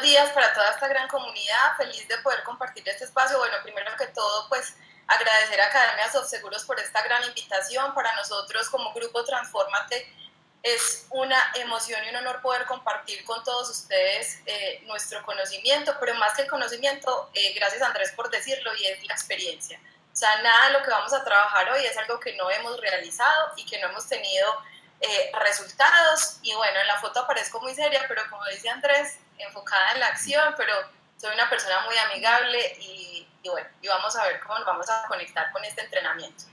buenos días para toda esta gran comunidad, feliz de poder compartir este espacio. Bueno, primero que todo, pues agradecer a Academia Seguros por esta gran invitación. Para nosotros como Grupo Transformate es una emoción y un honor poder compartir con todos ustedes eh, nuestro conocimiento, pero más que el conocimiento, eh, gracias Andrés por decirlo, y es la experiencia. O sea, nada de lo que vamos a trabajar hoy es algo que no hemos realizado y que no hemos tenido eh, resultados. Y bueno, en la foto aparezco muy seria, pero como dice Andrés, enfocada en la acción, pero soy una persona muy amigable y, y bueno, y vamos a ver cómo nos vamos a conectar con este entrenamiento.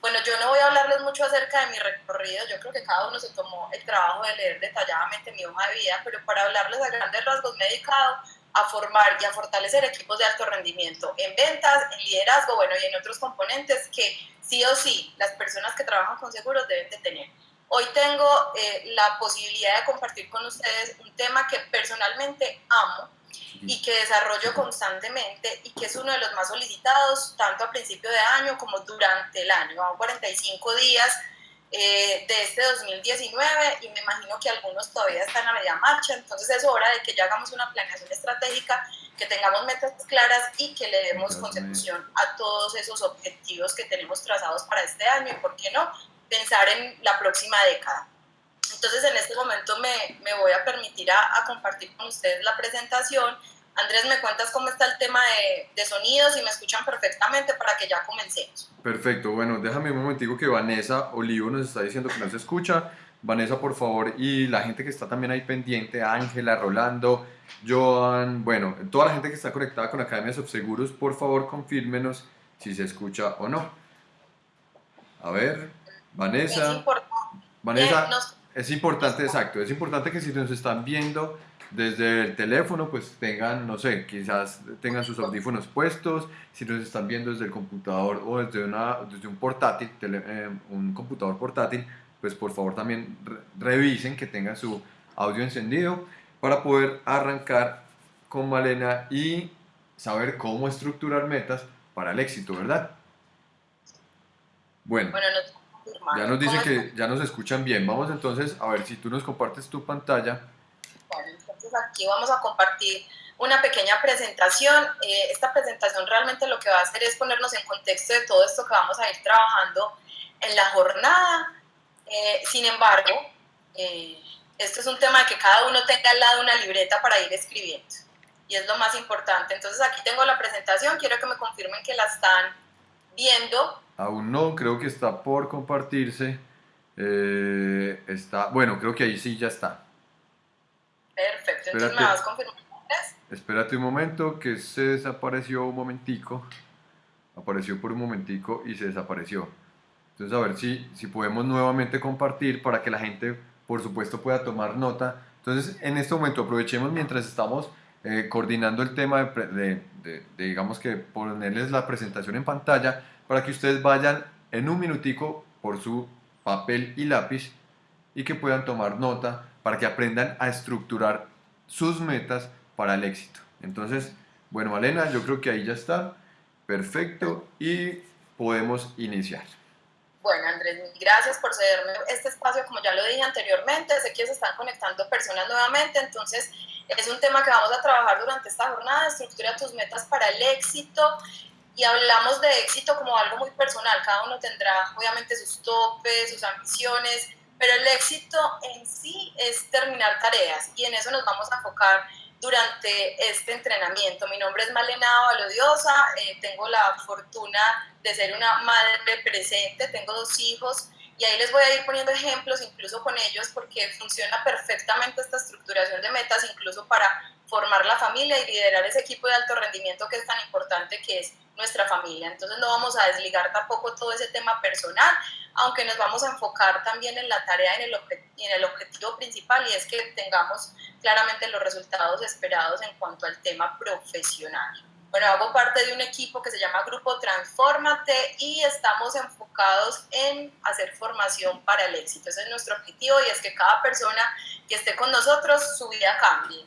Bueno, yo no voy a hablarles mucho acerca de mi recorrido, yo creo que cada uno se tomó el trabajo de leer detalladamente mi hoja de vida, pero para hablarles a grandes rasgos me he dedicado a formar y a fortalecer equipos de alto rendimiento en ventas, en liderazgo, bueno, y en otros componentes que sí o sí las personas que trabajan con seguros deben de tener. Hoy tengo eh, la posibilidad de compartir con ustedes un tema que personalmente amo, y que desarrollo constantemente y que es uno de los más solicitados tanto a principio de año como durante el año. Van 45 días eh, de este 2019 y me imagino que algunos todavía están a media marcha, entonces es hora de que ya hagamos una planeación estratégica, que tengamos metas claras y que le demos consecución a todos esos objetivos que tenemos trazados para este año y, ¿por qué no?, pensar en la próxima década. Entonces en este momento me, me voy a permitir a, compartir con ustedes la presentación. Andrés, ¿me cuentas cómo está el tema de, de, sonidos y me escuchan perfectamente para que ya comencemos? Perfecto, bueno, déjame un momentico que Vanessa Olivo nos está diciendo que no se escucha. Vanessa, por favor, y la gente que está también ahí pendiente, Ángela, Rolando, Joan, bueno, toda la gente que está conectada con Academia Subseguros, por favor, confírmenos si se escucha o no. A ver, Vanessa. Vanessa, es importante, exacto. Es importante que si nos están viendo desde el teléfono, pues tengan, no sé, quizás tengan sus audífonos puestos. Si nos están viendo desde el computador o desde, una, desde un portátil, eh, un computador portátil, pues por favor también revisen que tengan su audio encendido para poder arrancar con Malena y saber cómo estructurar metas para el éxito, ¿verdad? Bueno. bueno ya nos dice que ya nos escuchan bien. Vamos entonces a ver si tú nos compartes tu pantalla. Bueno, entonces aquí vamos a compartir una pequeña presentación. Eh, esta presentación realmente lo que va a hacer es ponernos en contexto de todo esto que vamos a ir trabajando en la jornada. Eh, sin embargo, eh, esto es un tema de que cada uno tenga al lado una libreta para ir escribiendo. Y es lo más importante. Entonces aquí tengo la presentación. Quiero que me confirmen que la están viendo Aún no, creo que está por compartirse. Eh, está, bueno, creo que ahí sí ya está. Perfecto, entonces me vas confirmando. Espérate un momento, que se desapareció un momentico. Apareció por un momentico y se desapareció. Entonces a ver si, si podemos nuevamente compartir para que la gente, por supuesto, pueda tomar nota. Entonces en este momento aprovechemos mientras estamos eh, coordinando el tema de, de, digamos que ponerles la presentación en pantalla para que ustedes vayan en un minutico por su papel y lápiz y que puedan tomar nota para que aprendan a estructurar sus metas para el éxito. Entonces, bueno, Malena, yo creo que ahí ya está. Perfecto. Y podemos iniciar. Bueno, Andrés, gracias por cederme este espacio, como ya lo dije anteriormente, sé que se están conectando personas nuevamente, entonces es un tema que vamos a trabajar durante esta jornada, estructura tus metas para el éxito y hablamos de éxito como algo muy personal, cada uno tendrá obviamente sus topes, sus ambiciones, pero el éxito en sí es terminar tareas y en eso nos vamos a enfocar durante este entrenamiento. Mi nombre es Malena Valodiosa, eh, tengo la fortuna de ser una madre presente, tengo dos hijos y ahí les voy a ir poniendo ejemplos incluso con ellos porque funciona perfectamente esta estructuración de metas incluso para formar la familia y liderar ese equipo de alto rendimiento que es tan importante que es nuestra familia. Entonces no vamos a desligar tampoco todo ese tema personal, aunque nos vamos a enfocar también en la tarea y en el, en el objetivo principal y es que tengamos claramente los resultados esperados en cuanto al tema profesional. Bueno, hago parte de un equipo que se llama Grupo Transformate y estamos enfocados en hacer formación para el éxito. Ese es nuestro objetivo y es que cada persona que esté con nosotros, su vida cambie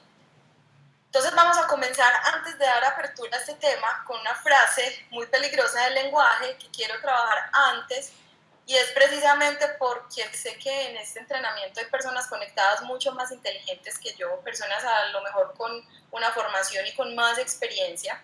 entonces vamos a comenzar antes de dar apertura a este tema con una frase muy peligrosa del lenguaje que quiero trabajar antes Y es precisamente porque sé que en este entrenamiento hay personas conectadas mucho más inteligentes que yo, personas a lo mejor con una formación y con más experiencia.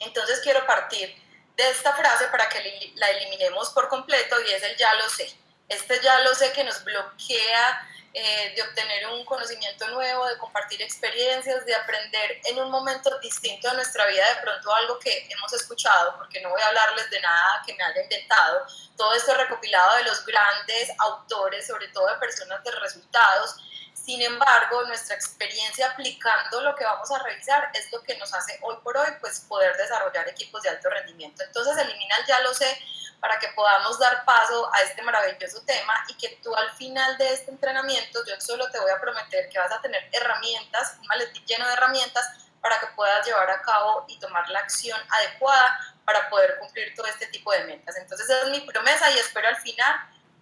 Entonces quiero partir de esta frase para que la eliminemos por completo y es el ya lo sé. Este ya lo sé que nos bloquea eh, de obtener un conocimiento nuevo, de compartir experiencias, de aprender en un momento distinto de nuestra vida de pronto algo que hemos escuchado, porque no voy a hablarles de nada que me haya inventado. Todo esto recopilado de los grandes autores, sobre todo de personas de resultados. Sin embargo, nuestra experiencia aplicando lo que vamos a revisar es lo que nos hace hoy por hoy pues poder desarrollar equipos de alto rendimiento. Entonces, eliminar ya lo sé para que podamos dar paso a este maravilloso tema y que tú al final de este entrenamiento, yo solo te voy a prometer que vas a tener herramientas, un maletín lleno de herramientas para que puedas llevar a cabo y tomar la acción adecuada para poder cumplir todo este tipo de metas. Entonces esa es mi promesa y espero al final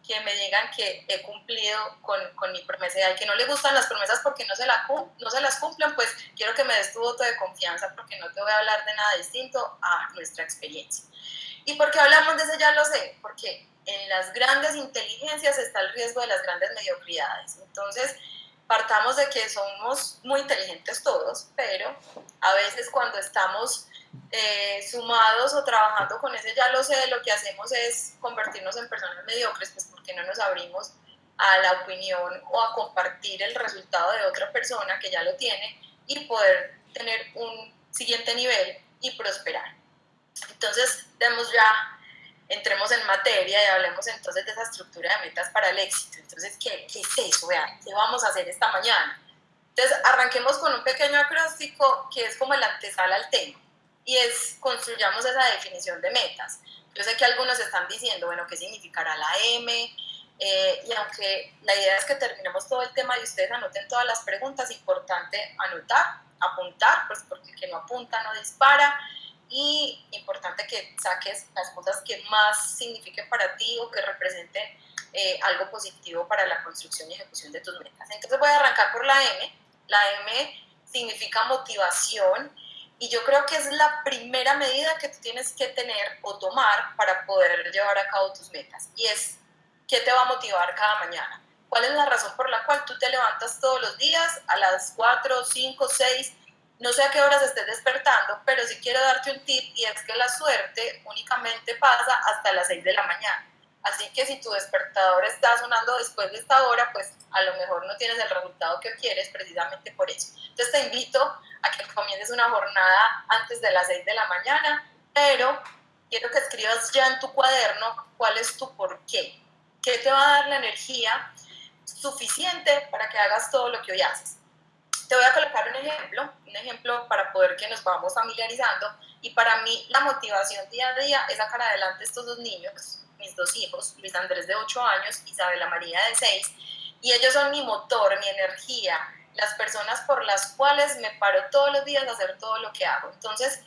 que me digan que he cumplido con, con mi promesa y al que no le gustan las promesas porque no se, no se las cumplen, pues quiero que me des tu voto de confianza porque no te voy a hablar de nada distinto a nuestra experiencia. ¿Y por qué hablamos de eso? Ya lo sé, porque en las grandes inteligencias está el riesgo de las grandes mediocridades. Entonces, partamos de que somos muy inteligentes todos, pero a veces cuando estamos eh, sumados o trabajando con ese ya lo sé, lo que hacemos es convertirnos en personas mediocres, pues porque no nos abrimos a la opinión o a compartir el resultado de otra persona que ya lo tiene y poder tener un siguiente nivel y prosperar. Entonces, demos ya, entremos en materia y hablemos entonces de esa estructura de metas para el éxito. Entonces, ¿qué, qué es eso? Vean, ¿qué vamos a hacer esta mañana? Entonces, arranquemos con un pequeño acróstico que es como el antesala al tema y es construyamos esa definición de metas. Yo sé que algunos están diciendo, bueno, ¿qué significará la M? Eh, y aunque la idea es que terminemos todo el tema y ustedes anoten todas las preguntas, importante anotar, apuntar, pues porque el que no apunta no dispara y importante que saques las cosas que más signifiquen para ti o que representen eh, algo positivo para la construcción y ejecución de tus metas. Entonces voy a arrancar por la M. La M significa motivación y yo creo que es la primera medida que tú tienes que tener o tomar para poder llevar a cabo tus metas. Y es, ¿qué te va a motivar cada mañana? ¿Cuál es la razón por la cual tú te levantas todos los días a las 4, 5, 6? No sé a qué horas estés despertando, pero sí quiero darte un tip y es que la suerte únicamente pasa hasta las 6 de la mañana. Así que si tu despertador está sonando después de esta hora, pues a lo mejor no tienes el resultado que quieres precisamente por eso. Entonces te invito a que comiences una jornada antes de las 6 de la mañana, pero quiero que escribas ya en tu cuaderno cuál es tu por qué. ¿Qué te va a dar la energía suficiente para que hagas todo lo que hoy haces? Te voy a colocar un ejemplo, un ejemplo para poder que nos vamos familiarizando. Y para mí la motivación día a día es sacar adelante estos dos niños, mis dos hijos, Luis Andrés de 8 años, Isabela María de 6. Y ellos son mi motor, mi energía, las personas por las cuales me paro todos los días a hacer todo lo que hago. Entonces,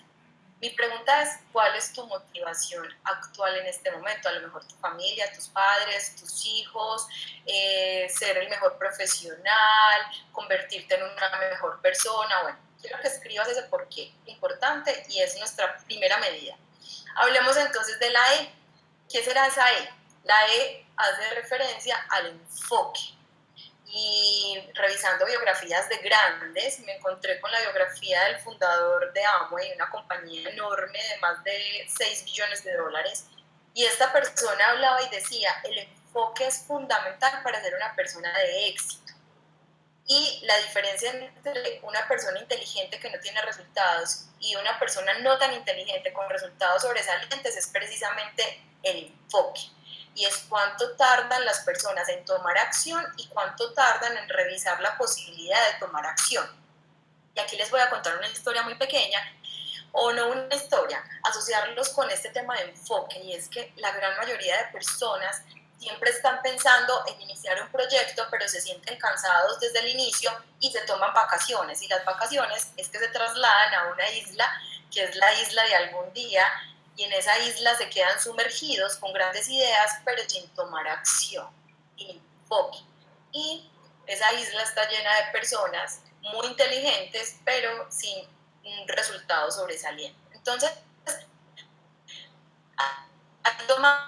mi pregunta es, ¿cuál es tu motivación actual en este momento? A lo mejor tu familia, tus padres, tus hijos, eh, ser el mejor profesional, convertirte en una mejor persona. Bueno, quiero que escribas ese por qué importante y es nuestra primera medida. Hablemos entonces de la E. ¿Qué será esa E? La E hace referencia al enfoque revisando biografías de grandes, me encontré con la biografía del fundador de Amway, una compañía enorme de más de 6 billones de dólares. Y esta persona hablaba y decía, el enfoque es fundamental para ser una persona de éxito. Y la diferencia entre una persona inteligente que no tiene resultados y una persona no tan inteligente con resultados sobresalientes es precisamente el enfoque y es cuánto tardan las personas en tomar acción y cuánto tardan en revisar la posibilidad de tomar acción. Y aquí les voy a contar una historia muy pequeña, o no una historia, asociarlos con este tema de enfoque, y es que la gran mayoría de personas siempre están pensando en iniciar un proyecto, pero se sienten cansados desde el inicio y se toman vacaciones. Y las vacaciones es que se trasladan a una isla, que es la isla de algún día, y en esa isla se quedan sumergidos con grandes ideas, pero sin tomar acción, enfoque. Y esa isla está llena de personas muy inteligentes, pero sin un resultado sobresaliente. Entonces, tomado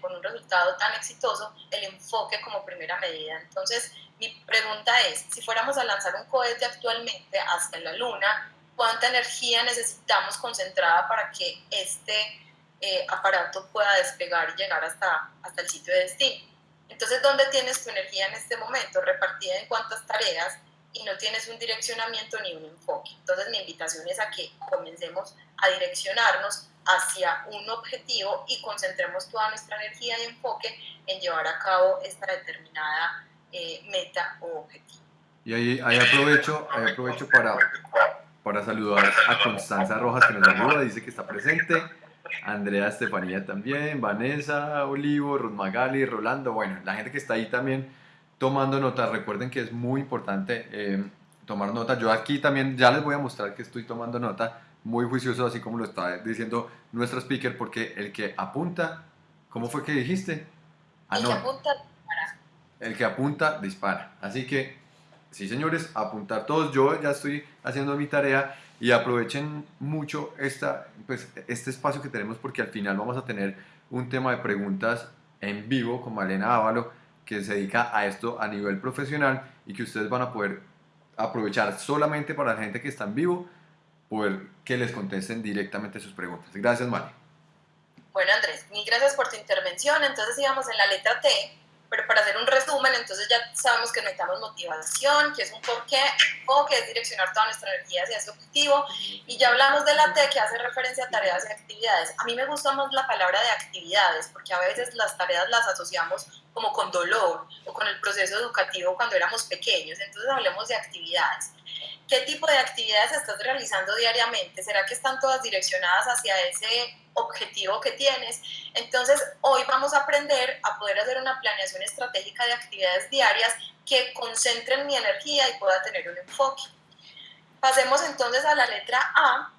con un resultado tan exitoso el enfoque como primera medida. Entonces, mi pregunta es, si fuéramos a lanzar un cohete actualmente hacia la Luna, ¿cuánta energía necesitamos concentrada para que este eh, aparato pueda despegar y llegar hasta, hasta el sitio de destino? Entonces, ¿dónde tienes tu energía en este momento? Repartida en cuántas tareas y no tienes un direccionamiento ni un enfoque. Entonces, mi invitación es a que comencemos a direccionarnos hacia un objetivo y concentremos toda nuestra energía y enfoque en llevar a cabo esta determinada eh, meta o objetivo. Y ahí, ahí aprovecho, ahí aprovecho para, para saludar a Constanza Rojas que nos saluda, dice que está presente, Andrea Estefanía también, Vanessa Olivo, Ruth Magali, Rolando, bueno, la gente que está ahí también tomando notas, recuerden que es muy importante eh, tomar nota, yo aquí también ya les voy a mostrar que estoy tomando nota, muy juicioso, así como lo está diciendo nuestro speaker, porque el que apunta, ¿cómo fue que dijiste? Ah, el que apunta, dispara. El que apunta, dispara. Así que, sí señores, apuntar todos. Yo ya estoy haciendo mi tarea y aprovechen mucho esta, pues, este espacio que tenemos porque al final vamos a tener un tema de preguntas en vivo con Malena Ávalo que se dedica a esto a nivel profesional y que ustedes van a poder aprovechar solamente para la gente que está en vivo poder que les contesten directamente sus preguntas. Gracias, Mari. Bueno, Andrés, mil gracias por tu intervención. Entonces íbamos en la letra T, pero para hacer un resumen, entonces ya sabemos que necesitamos motivación, que es un porqué, o que es direccionar toda nuestra energía hacia ese objetivo. Y ya hablamos de la T, que hace referencia a tareas y actividades. A mí me gusta más la palabra de actividades, porque a veces las tareas las asociamos como con dolor o con el proceso educativo cuando éramos pequeños. Entonces hablemos de actividades. ¿Qué tipo de actividades estás realizando diariamente? ¿Será que están todas direccionadas hacia ese objetivo que tienes? Entonces, hoy vamos a aprender a poder hacer una planeación estratégica de actividades diarias que concentren mi energía y pueda tener un enfoque. Pasemos entonces a la letra A,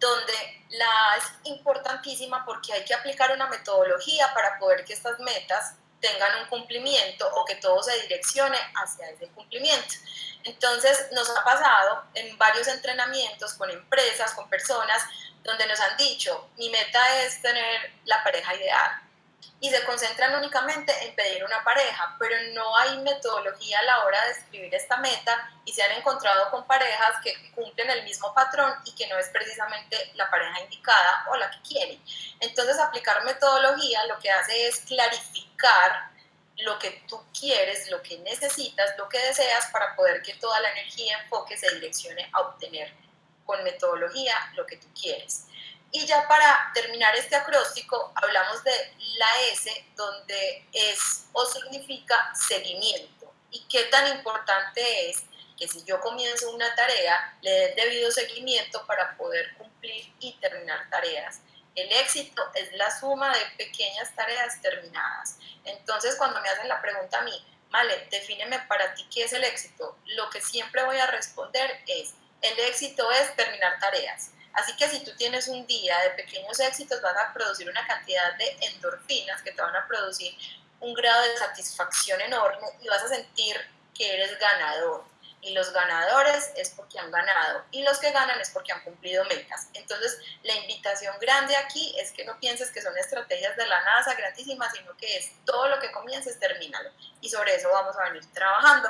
donde la A es importantísima porque hay que aplicar una metodología para poder que estas metas tengan un cumplimiento o que todo se direccione hacia ese cumplimiento. Entonces nos ha pasado en varios entrenamientos con empresas, con personas, donde nos han dicho, mi meta es tener la pareja ideal. Y se concentran únicamente en pedir una pareja, pero no hay metodología a la hora de escribir esta meta y se han encontrado con parejas que cumplen el mismo patrón y que no es precisamente la pareja indicada o la que quieren. Entonces aplicar metodología lo que hace es clarificar lo que tú quieres, lo que necesitas, lo que deseas para poder que toda la energía enfoque se direccione a obtener con metodología lo que tú quieres. Y ya para terminar este acróstico, hablamos de la S, donde es o significa seguimiento. ¿Y qué tan importante es que si yo comienzo una tarea, le dé debido seguimiento para poder cumplir y terminar tareas? El éxito es la suma de pequeñas tareas terminadas. Entonces, cuando me hacen la pregunta a mí, vale, defíneme para ti qué es el éxito, lo que siempre voy a responder es, el éxito es terminar tareas. Así que si tú tienes un día de pequeños éxitos, vas a producir una cantidad de endorfinas que te van a producir un grado de satisfacción enorme y vas a sentir que eres ganador y los ganadores es porque han ganado y los que ganan es porque han cumplido metas. Entonces, la invitación grande aquí es que no pienses que son estrategias de la NASA grandísimas, sino que es todo lo que comiences, termínalo. Y sobre eso vamos a venir trabajando.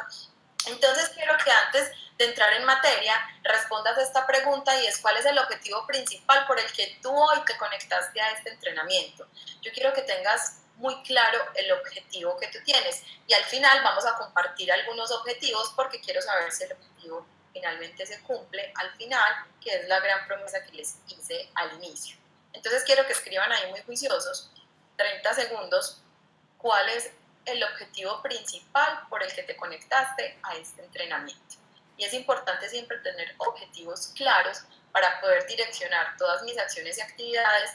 Entonces, quiero que antes de entrar en materia, respondas a esta pregunta y es cuál es el objetivo principal por el que tú hoy te conectaste a este entrenamiento. Yo quiero que tengas muy claro el objetivo que tú tienes. Y al final vamos a compartir algunos objetivos porque quiero saber si el objetivo finalmente se cumple al final, que es la gran promesa que les hice al inicio. Entonces quiero que escriban ahí muy juiciosos, 30 segundos, cuál es el objetivo principal por el que te conectaste a este entrenamiento. Y es importante siempre tener objetivos claros para poder direccionar todas mis acciones y actividades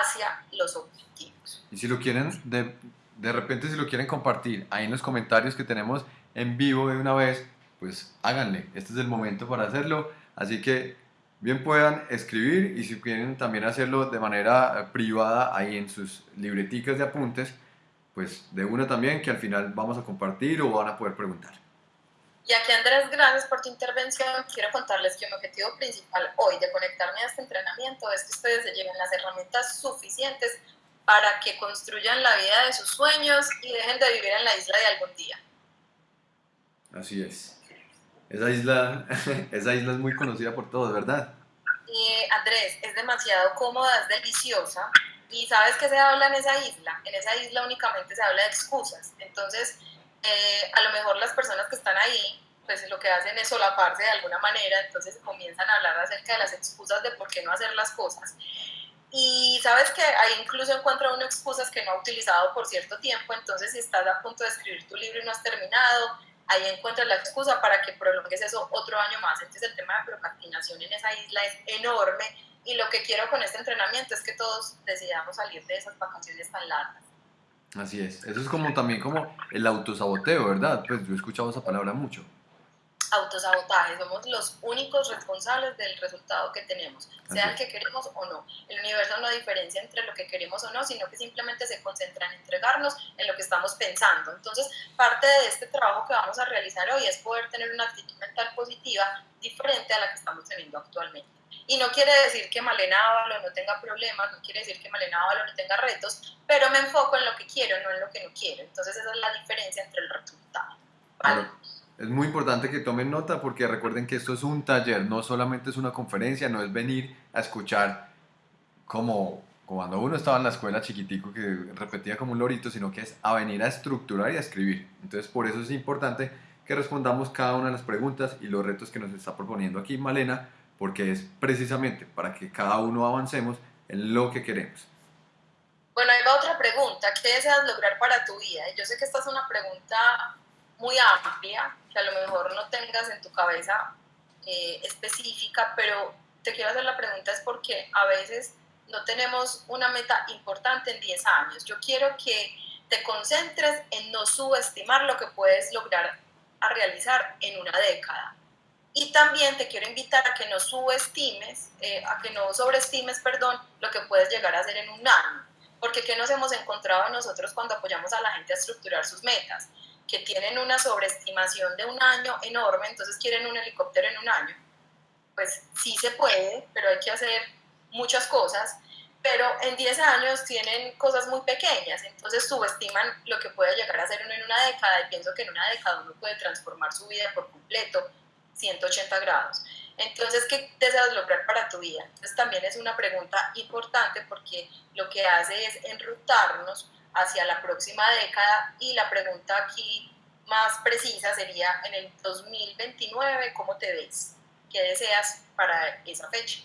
hacia los objetivos. Y si lo quieren, de, de repente si lo quieren compartir ahí en los comentarios que tenemos en vivo de una vez, pues háganle, este es el momento para hacerlo, así que bien puedan escribir y si quieren también hacerlo de manera eh, privada ahí en sus libreticas de apuntes, pues de una también que al final vamos a compartir o van a poder preguntar. Y aquí Andrés, gracias por tu intervención. Quiero contarles que mi objetivo principal hoy de conectarme a este entrenamiento es que ustedes se lleven las herramientas suficientes para que construyan la vida de sus sueños y dejen de vivir en la isla de algún día. Así es. Esa isla, esa isla es muy conocida por todos, ¿verdad? Y Andrés, es demasiado cómoda, es deliciosa. ¿Y sabes qué se habla en esa isla? En esa isla únicamente se habla de excusas. Entonces, eh, a lo mejor las personas que están ahí, pues lo que hacen es solaparse de alguna manera, entonces comienzan a hablar acerca de las excusas de por qué no hacer las cosas. Y sabes que ahí incluso encuentra uno excusas que no ha utilizado por cierto tiempo, entonces si estás a punto de escribir tu libro y no has terminado, ahí encuentras la excusa para que prolongues eso otro año más. Entonces el tema de procrastinación en esa isla es enorme y lo que quiero con este entrenamiento es que todos decidamos salir de esas vacaciones tan largas. Así es, eso es como también como el autosaboteo, ¿verdad? Pues yo he escuchado esa palabra mucho autosabotaje, somos los únicos responsables del resultado que tenemos, sea el que queremos o no. El universo no diferencia entre lo que queremos o no, sino que simplemente se concentra en entregarnos en lo que estamos pensando. Entonces, parte de este trabajo que vamos a realizar hoy es poder tener una actitud mental positiva diferente a la que estamos teniendo actualmente. Y no quiere decir que Malena Ávalo no tenga problemas, no quiere decir que Malena Ávalo no tenga retos, pero me enfoco en lo que quiero, no en lo que no quiero. Entonces esa es la diferencia entre el resultado. ¿vale? Es muy importante que tomen nota porque recuerden que esto es un taller, no solamente es una conferencia, no es venir a escuchar como cuando uno estaba en la escuela chiquitico que repetía como un lorito, sino que es a venir a estructurar y a escribir. Entonces por eso es importante que respondamos cada una de las preguntas y los retos que nos está proponiendo aquí Malena, porque es precisamente para que cada uno avancemos en lo que queremos. Bueno, ahí va otra pregunta. ¿Qué deseas lograr para tu vida? Yo sé que esta es una pregunta muy amplia, que a lo mejor no tengas en tu cabeza eh, específica, pero te quiero hacer la pregunta es porque a veces no tenemos una meta importante en 10 años. Yo quiero que te concentres en no subestimar lo que puedes lograr a realizar en una década. Y también te quiero invitar a que no subestimes, eh, a que no sobreestimes, perdón, lo que puedes llegar a hacer en un año. Porque ¿qué nos hemos encontrado nosotros cuando apoyamos a la gente a estructurar sus metas? que tienen una sobreestimación de un año enorme, entonces quieren un helicóptero en un año. Pues sí se puede, pero hay que hacer muchas cosas, pero en 10 años tienen cosas muy pequeñas, entonces subestiman lo que puede llegar a ser uno en una década y pienso que en una década uno puede transformar su vida por completo 180 grados. Entonces, ¿qué deseas lograr para tu vida? Entonces también es una pregunta importante porque lo que hace es enrutarnos hacia la próxima década y la pregunta aquí más precisa sería en el 2029, ¿cómo te ves? ¿Qué deseas para esa fecha?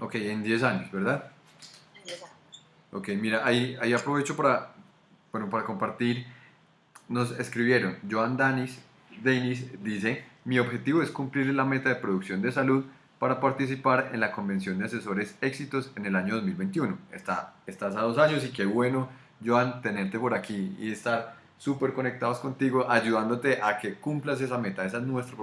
Ok, en 10 años, ¿verdad? En 10 años. Ok, mira, ahí, ahí aprovecho para, bueno, para compartir. Nos escribieron, Joan Danis, Denis dice, mi objetivo es cumplir la meta de producción de salud para participar en la Convención de Asesores Éxitos en el año 2021. Está, estás a dos años y qué bueno Joan, tenerte por aquí y estar súper conectados contigo, ayudándote a que cumplas esa meta. Esa es nuestra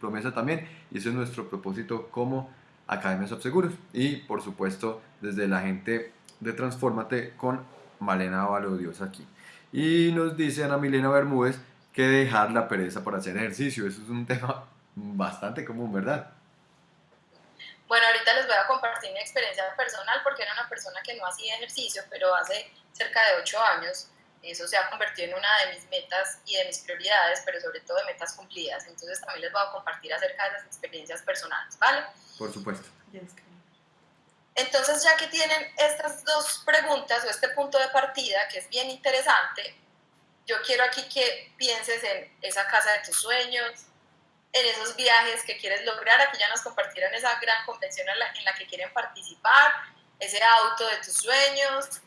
promesa también y ese es nuestro propósito como Academia Seguros. Y por supuesto, desde la gente de Transformate con Malena Dios aquí. Y nos dice Ana Milena Bermúdez que dejar la pereza para hacer ejercicio. Eso es un tema bastante común, ¿verdad? Bueno, ahorita les voy a compartir mi experiencia personal porque era una persona que no hacía ejercicio, pero hace cerca de ocho años eso se ha convertido en una de mis metas y de mis prioridades, pero sobre todo de metas cumplidas. Entonces también les voy a compartir acerca de esas experiencias personales, ¿vale? Por supuesto. Entonces ya que tienen estas dos preguntas o este punto de partida, que es bien interesante, yo quiero aquí que pienses en esa casa de tus sueños, en esos viajes que quieres lograr. Aquí ya nos compartieron esa gran convención en la, en la que quieren participar, ese auto de tus sueños,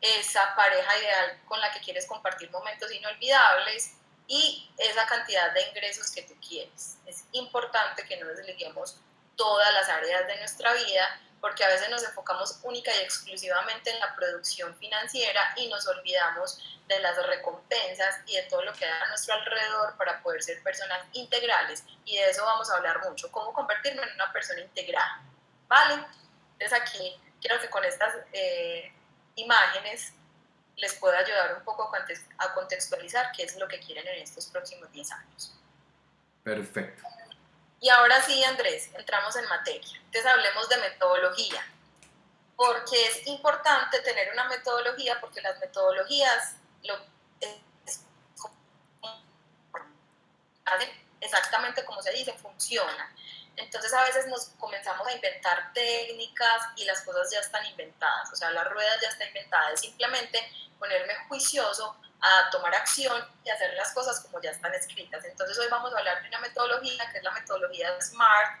esa pareja ideal con la que quieres compartir momentos inolvidables y esa cantidad de ingresos que tú quieres. Es importante que no desliguemos todas las áreas de nuestra vida porque a veces nos enfocamos única y exclusivamente en la producción financiera y nos olvidamos de las recompensas y de todo lo que da a nuestro alrededor para poder ser personas integrales. Y de eso vamos a hablar mucho, cómo convertirme en una persona integral. ¿Vale? Entonces aquí quiero que con estas eh, imágenes les pueda ayudar un poco a contextualizar qué es lo que quieren en estos próximos 10 años. Perfecto. Y ahora sí, Andrés, entramos en materia. Entonces hablemos de metodología. porque es importante tener una metodología, porque las metodologías lo, es, exactamente como se dice, funcionan. Entonces a veces nos comenzamos a inventar técnicas y las cosas ya están inventadas, o sea, la rueda ya está inventada, es simplemente ponerme juicioso a tomar acción y hacer las cosas como ya están escritas. Entonces hoy vamos a hablar de una metodología que es la metodología SMART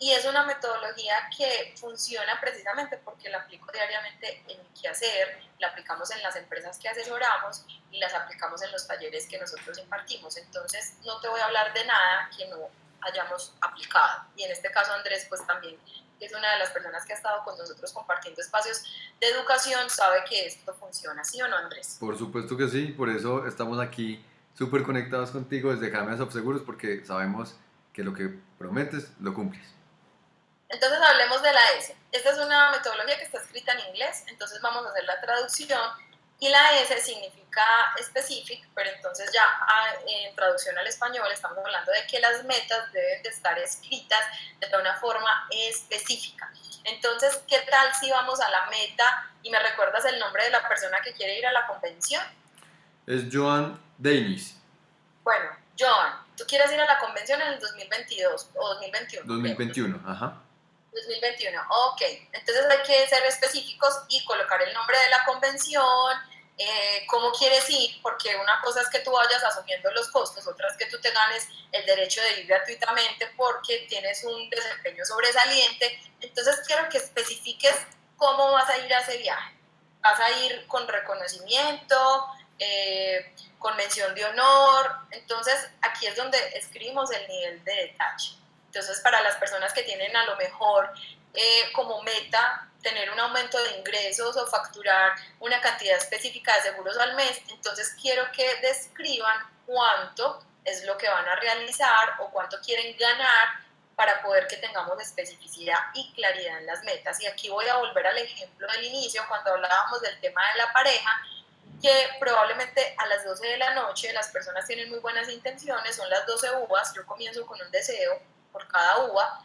y es una metodología que funciona precisamente porque la aplico diariamente en mi quehacer, la aplicamos en las empresas que asesoramos y las aplicamos en los talleres que nosotros impartimos. Entonces no te voy a hablar de nada que no hayamos aplicado. Y en este caso Andrés pues también es una de las personas que ha estado con nosotros compartiendo espacios de educación, sabe que esto funciona, ¿sí o no Andrés? Por supuesto que sí, por eso estamos aquí súper conectados contigo desde James Seguros porque sabemos que lo que prometes lo cumples. Entonces hablemos de la S. Esta es una metodología que está escrita en inglés, entonces vamos a hacer la traducción y la S significa specific, pero entonces ya ah, en traducción al español estamos hablando de que las metas deben de estar escritas de una forma específica. Entonces, ¿qué tal si vamos a la meta y me recuerdas el nombre de la persona que quiere ir a la convención? Es Joan Davis. Bueno, Joan, tú quieres ir a la convención en el 2022 o 2021. 2021, ajá. 2021, ok. Entonces hay que ser específicos y colocar el nombre de la convención, eh, cómo quieres ir, porque una cosa es que tú vayas asumiendo los costos, otra es que tú te ganes el derecho de ir gratuitamente porque tienes un desempeño sobresaliente. Entonces quiero que especifiques cómo vas a ir a ese viaje. Vas a ir con reconocimiento, eh, con mención de honor. Entonces aquí es donde escribimos el nivel de detalle. Entonces, para las personas que tienen a lo mejor eh, como meta tener un aumento de ingresos o facturar una cantidad específica de seguros al mes, entonces quiero que describan cuánto es lo que van a realizar o cuánto quieren ganar para poder que tengamos especificidad y claridad en las metas. Y aquí voy a volver al ejemplo del inicio, cuando hablábamos del tema de la pareja, que probablemente a las 12 de la noche las personas tienen muy buenas intenciones, son las 12 uvas, yo comienzo con un deseo, por cada uva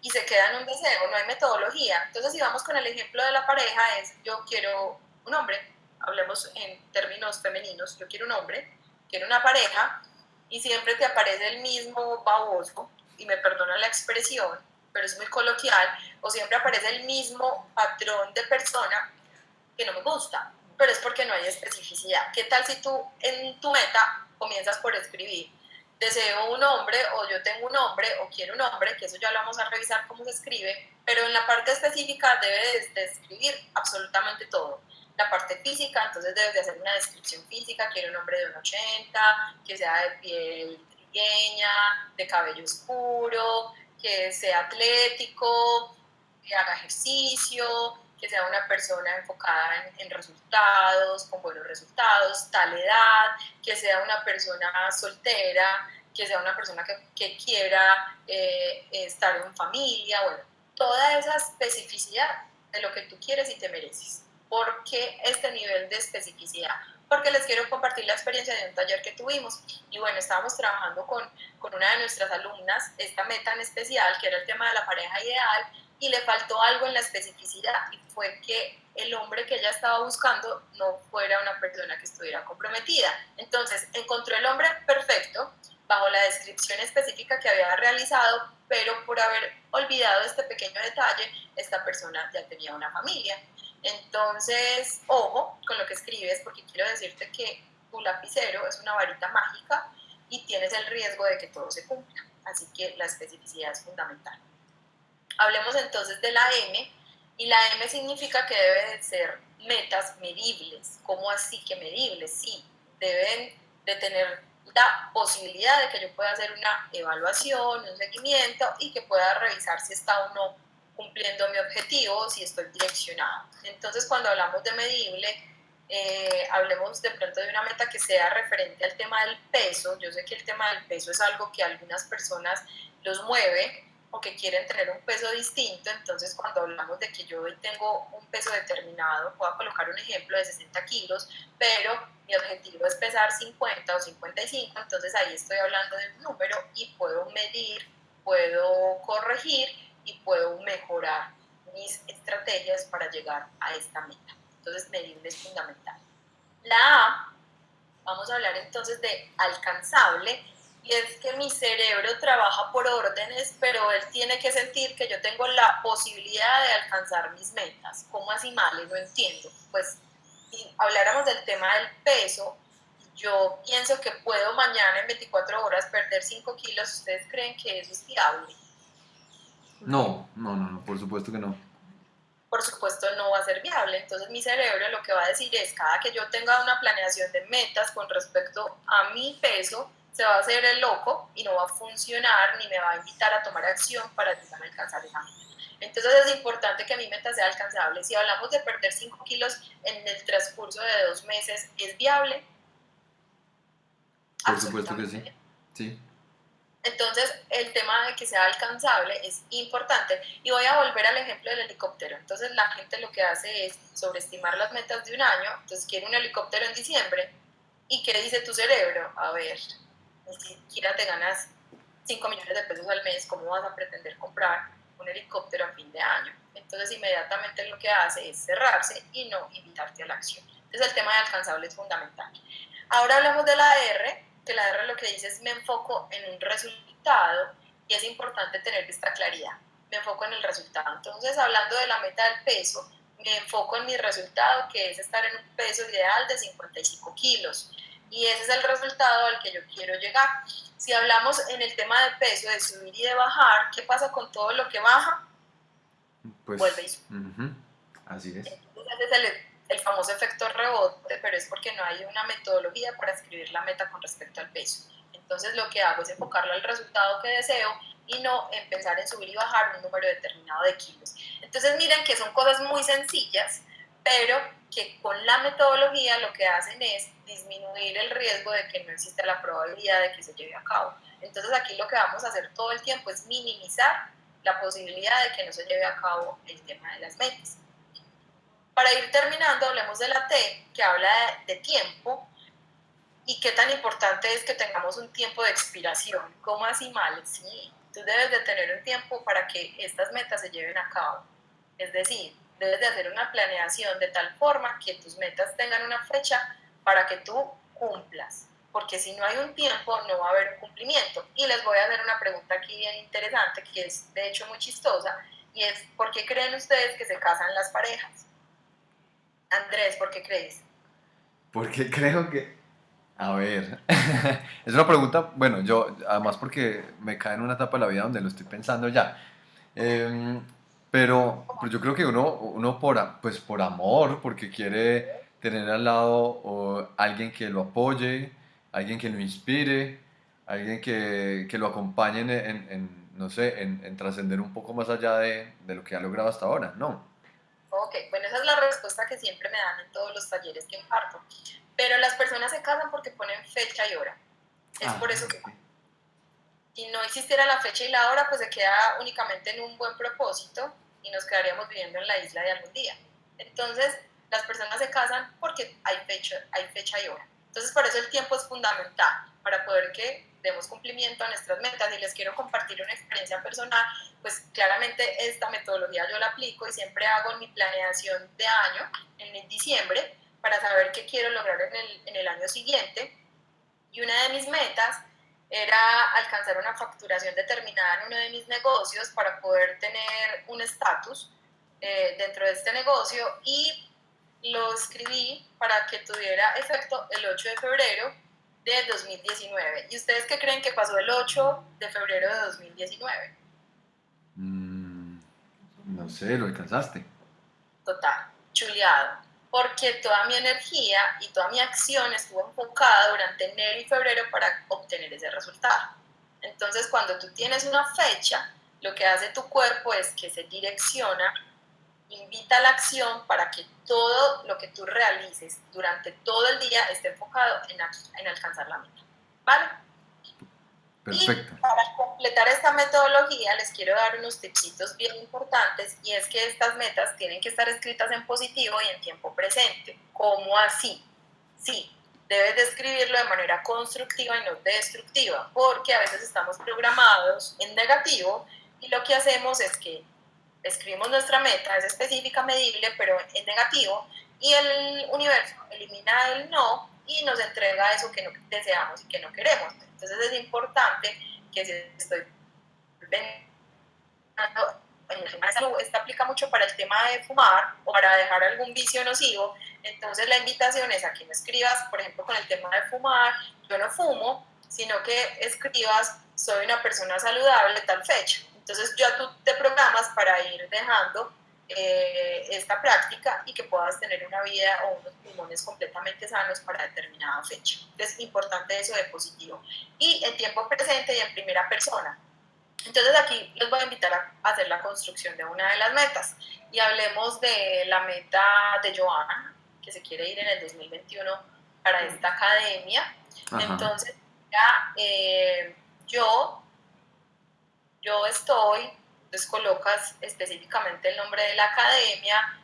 y se queda en un deseo, no hay metodología. Entonces, si vamos con el ejemplo de la pareja, es yo quiero un hombre, hablemos en términos femeninos, yo quiero un hombre, quiero una pareja y siempre te aparece el mismo baboso, y me perdona la expresión, pero es muy coloquial, o siempre aparece el mismo patrón de persona que no me gusta, pero es porque no hay especificidad. ¿Qué tal si tú en tu meta comienzas por escribir? Deseo un hombre o yo tengo un hombre o quiero un hombre, que eso ya lo vamos a revisar cómo se escribe, pero en la parte específica debe describir absolutamente todo. La parte física, entonces debes de hacer una descripción física, quiero un hombre de un 80, que sea de piel trigueña, de cabello oscuro, que sea atlético, que haga ejercicio, que sea una persona enfocada en, resultados, con buenos resultados, tal edad, que sea una persona soltera, que sea una persona que, quiera eh, estar en familia, bueno, toda esa especificidad de lo que tú quieres y te mereces. ¿Por qué este nivel de especificidad? Porque les quiero compartir la experiencia de un taller que tuvimos y bueno, estábamos trabajando con, con una de nuestras alumnas, esta meta en especial, que era el tema de la pareja ideal, y le faltó algo en la especificidad y fue que el hombre que ella estaba buscando no fuera una persona que estuviera comprometida. Entonces encontró el hombre perfecto bajo la descripción específica que había realizado, pero por haber olvidado este pequeño detalle, esta persona ya tenía una familia. Entonces, ojo con lo que escribes, porque quiero decirte que tu lapicero es una varita mágica y tienes el riesgo de que todo se cumpla. Así que la especificidad es fundamental. Hablemos entonces de la M, y la M significa que debe de ser metas medibles. ¿Cómo así que medibles? Sí, deben de tener la posibilidad de que yo pueda hacer una evaluación, un seguimiento y que pueda revisar si está o no cumpliendo mi objetivo, si estoy direccionado. Entonces, cuando hablamos de medible, eh, hablemos de pronto de una meta que sea referente al tema del peso. Yo sé que el tema del peso es algo que a algunas personas los mueve, o que quieren tener un peso distinto, entonces cuando hablamos de que yo hoy tengo un peso determinado, puedo colocar un ejemplo de 60 kilos, pero mi objetivo es pesar 50 o 55, entonces ahí estoy hablando de un número y puedo medir, puedo corregir y puedo mejorar mis estrategias para llegar a esta meta. Entonces, medible es fundamental. La A, vamos a hablar entonces de alcanzable, y es que mi cerebro trabaja por órdenes, pero él tiene que sentir que yo tengo la posibilidad de alcanzar mis metas. ¿Cómo así mal? No entiendo. Pues si habláramos del tema del peso, yo pienso que puedo mañana en 24 horas perder 5 kilos. ¿Ustedes creen que eso es viable? No, no, no, no, por supuesto que no. Por supuesto no va a ser viable. Entonces mi cerebro lo que va a decir es, cada que yo tenga una planeación de metas con respecto a mi peso, se va a hacer el loco y no va a funcionar ni me va a invitar a tomar acción para llegar a alcanzar esa meta. Entonces es importante que mi meta sea alcanzable. Si hablamos de perder 5 kilos en el transcurso de dos meses, ¿es viable? Por supuesto que sí. sí. Entonces, el tema de que sea alcanzable es importante. Y voy a volver al ejemplo del helicóptero. Entonces, la gente lo que hace es sobreestimar las metas de un año. Entonces, quiere un helicóptero en diciembre. ¿Y qué dice tu cerebro? A ver, ni siquiera te ganas 5 millones de pesos al mes, ¿cómo vas a pretender comprar un helicóptero a fin de año? Entonces inmediatamente lo que hace es cerrarse y no invitarte a la acción. Entonces el tema de alcanzable es fundamental. Ahora hablamos de la R, que la R lo que dice es me enfoco en un resultado y es importante tener esta claridad. Me enfoco en el resultado. Entonces hablando de la meta del peso, me enfoco en mi resultado que es estar en un peso ideal de 55 kilos y ese es el resultado al que yo quiero llegar. Si hablamos en el tema de peso, de subir y de bajar, ¿qué pasa con todo lo que baja? Pues, Vuelve Así es. Entonces es el, el famoso efecto rebote, pero es porque no hay una metodología para escribir la meta con respecto al peso. Entonces lo que hago es enfocarlo al resultado que deseo y no empezar en subir y bajar un número determinado de kilos. Entonces miren que son cosas muy sencillas, pero que con la metodología lo que hacen es disminuir el riesgo de que no exista la probabilidad de que se lleve a cabo. Entonces aquí lo que vamos a hacer todo el tiempo es minimizar la posibilidad de que no se lleve a cabo el tema de las metas. Para ir terminando, hablemos de la T, que habla de, de tiempo y qué tan importante es que tengamos un tiempo de expiración. ¿Cómo así mal? Sí, tú debes de tener un tiempo para que estas metas se lleven a cabo. Es decir, debes de hacer una planeación de tal forma que tus metas tengan una fecha para que tú cumplas, porque si no hay un tiempo no va a haber un cumplimiento. Y les voy a hacer una pregunta aquí bien interesante, que es de hecho muy chistosa, y es, ¿por qué creen ustedes que se casan las parejas? Andrés, ¿por qué crees? Porque creo que, a ver, es una pregunta, bueno, yo, además porque me cae en una etapa de la vida donde lo estoy pensando ya. Em, pero, yo creo que uno, uno por, pues por amor, porque quiere tener al lado alguien que lo apoye, alguien que lo inspire, alguien que, que lo acompañe en, en, no sé, en, en trascender un poco más allá de, de, lo que ha logrado hasta ahora, ¿no? Ok, bueno, esa es la respuesta que siempre me dan en todos los talleres que imparto. Pero las personas se casan porque ponen fecha y hora. Es ah, por eso que si no existiera la fecha y la hora, pues se queda únicamente en un buen propósito y nos quedaríamos viviendo en la isla de algún día. Entonces, las personas se casan porque hay fecha, hay fecha y hora. Entonces, por eso el tiempo es fundamental para poder que demos cumplimiento a nuestras metas. Y les quiero compartir una experiencia personal, pues claramente esta metodología yo la aplico y siempre hago mi planeación de año en diciembre para saber qué quiero lograr en el, en el año siguiente. Y una de mis metas era alcanzar una facturación determinada en uno de mis negocios para poder tener un estatus eh, dentro de este negocio y lo escribí para que tuviera efecto el 8 de febrero de 2019. ¿Y ustedes qué creen que pasó el 8 de febrero de 2019? Mm, no sé, lo alcanzaste. Total, chuleado porque toda mi energía y toda mi acción estuvo enfocada durante enero y febrero para obtener ese resultado. Entonces, cuando tú tienes una fecha, lo que hace tu cuerpo es que se direcciona, invita a la acción para que todo lo que tú realices durante todo el día esté enfocado en, en alcanzar la meta. ¿Vale? Perfecto. Y para completar esta metodología les quiero dar unos tipsitos bien importantes y es que estas metas tienen que estar escritas en positivo y en tiempo presente. ¿Cómo así? Sí, debes de escribirlo de manera constructiva y no destructiva, porque a veces estamos programados en negativo y lo que hacemos es que escribimos nuestra meta, es específica, medible, pero en negativo, y el universo elimina el no y nos entrega eso que no deseamos y que no queremos. Entonces es importante que si estoy esta aplica mucho para el tema de fumar o para dejar algún vicio nocivo, entonces la invitación es a que me escribas, por ejemplo, con el tema de fumar, yo no fumo, sino que escribas, soy una persona saludable tal fecha. Entonces ya tú te programas para ir dejando eh, esta práctica y que puedas tener una vida o unos pulmones completamente sanos para determinada fecha. Es importante eso de positivo. Y en tiempo presente y en primera persona. Entonces aquí les voy a invitar a hacer la construcción de una de las metas y hablemos de la meta de Joana, que se quiere ir en el 2021 para esta academia. Entonces, ya, eh, yo, yo estoy, entonces colocas específicamente el nombre de la academia,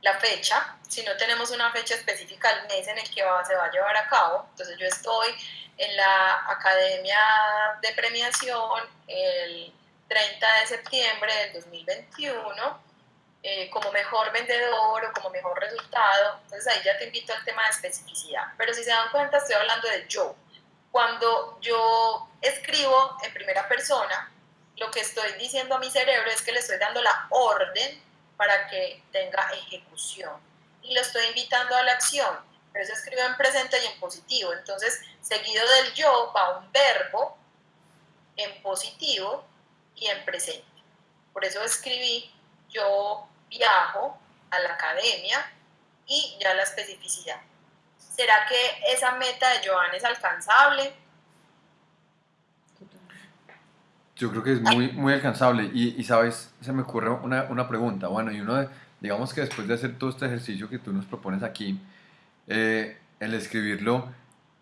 la fecha, si no tenemos una fecha específica, el mes en el que va, se va a llevar a cabo, entonces yo estoy en la Academia de Premiación el 30 de septiembre del 2021 eh, como mejor vendedor o como mejor resultado. Entonces ahí ya te invito al tema de especificidad. Pero si se dan cuenta, estoy hablando de yo. Cuando yo escribo en primera persona, lo que estoy diciendo a mi cerebro es que le estoy dando la orden para que tenga ejecución. Y lo estoy invitando a la acción pero se escribe en presente y en positivo. Entonces, seguido del yo va un verbo en positivo y en presente. Por eso escribí yo viajo a la academia y ya la especificidad. ¿Será que esa meta de Joan es alcanzable? Yo creo que es muy, muy alcanzable y, y sabes, se me ocurre una, una pregunta. Bueno, y uno, digamos que después de hacer todo este ejercicio que tú nos propones aquí, eh, el escribirlo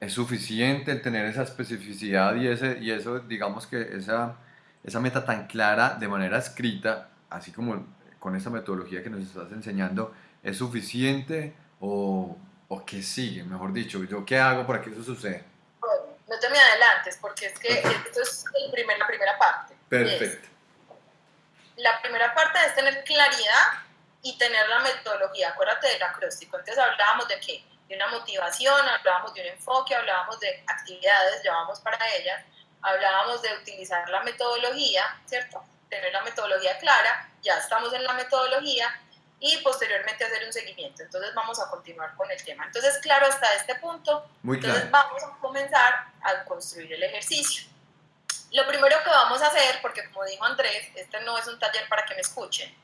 es suficiente, el tener esa especificidad y, ese, y eso, digamos que esa, esa meta tan clara de manera escrita, así como con esa metodología que nos estás enseñando, ¿es suficiente o, o qué sigue? Mejor dicho, ¿yo qué hago para que eso suceda? Te me adelantes porque es que esto es el primer, la primera parte. Perfecto. la primera parte es tener claridad y tener la metodología. Acuérdate del acróstico. Entonces hablábamos de qué? de una motivación, hablábamos de un enfoque, hablábamos de actividades, llevamos para ellas, hablábamos de utilizar la metodología, ¿cierto? Tener la metodología clara, ya estamos en la metodología y posteriormente hacer un seguimiento. Entonces vamos a continuar con el tema. Entonces, claro, hasta este punto, Muy claro. entonces vamos a comenzar a construir el ejercicio. Lo primero que vamos a hacer, porque como dijo Andrés, este no es un taller para que me escuchen,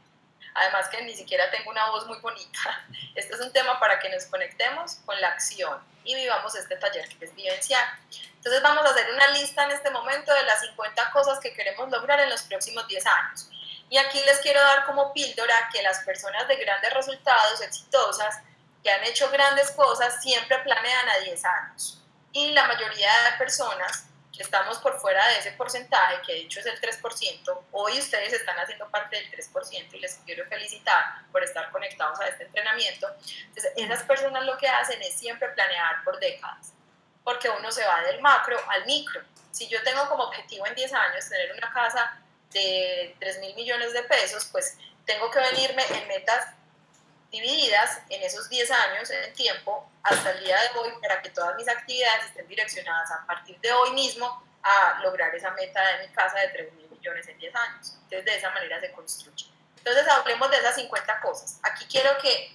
además que ni siquiera tengo una voz muy bonita. Este es un tema para que nos conectemos con la acción y vivamos este taller que es vivenciar. Entonces vamos a hacer una lista en este momento de las 50 cosas que queremos lograr en los próximos 10 años. Y aquí les quiero dar como píldora que las personas de grandes resultados, exitosas, que han hecho grandes cosas, siempre planean a 10 años. Y la mayoría de personas estamos por fuera de ese porcentaje, que de hecho es el 3%, hoy ustedes están haciendo parte del 3% y les quiero felicitar por estar conectados a este entrenamiento. Entonces, esas personas lo que hacen es siempre planear por décadas, porque uno se va del macro al micro. Si yo tengo como objetivo en 10 años tener una casa de 3 mil millones de pesos, pues tengo que venirme en metas divididas en esos 10 años en tiempo hasta el día de hoy para que todas mis actividades estén direccionadas a partir de hoy mismo a lograr esa meta de mi casa de 3 mil millones en 10 años. Entonces de esa manera se construye. Entonces hablemos de esas 50 cosas. Aquí quiero que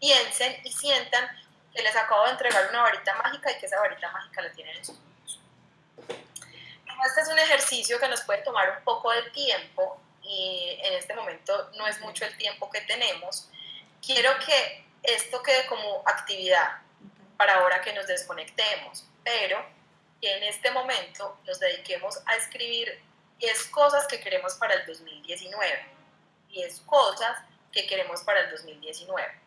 piensen y sientan que les acabo de entregar una varita mágica y que esa varita mágica la tienen en sus manos. Este es un ejercicio que nos puede tomar un poco de tiempo y en este momento no es mucho el tiempo que tenemos, quiero que esto quede como actividad para ahora que nos desconectemos, pero que en este momento nos dediquemos a escribir 10 cosas que queremos para el 2019, 10 cosas que queremos para el 2019.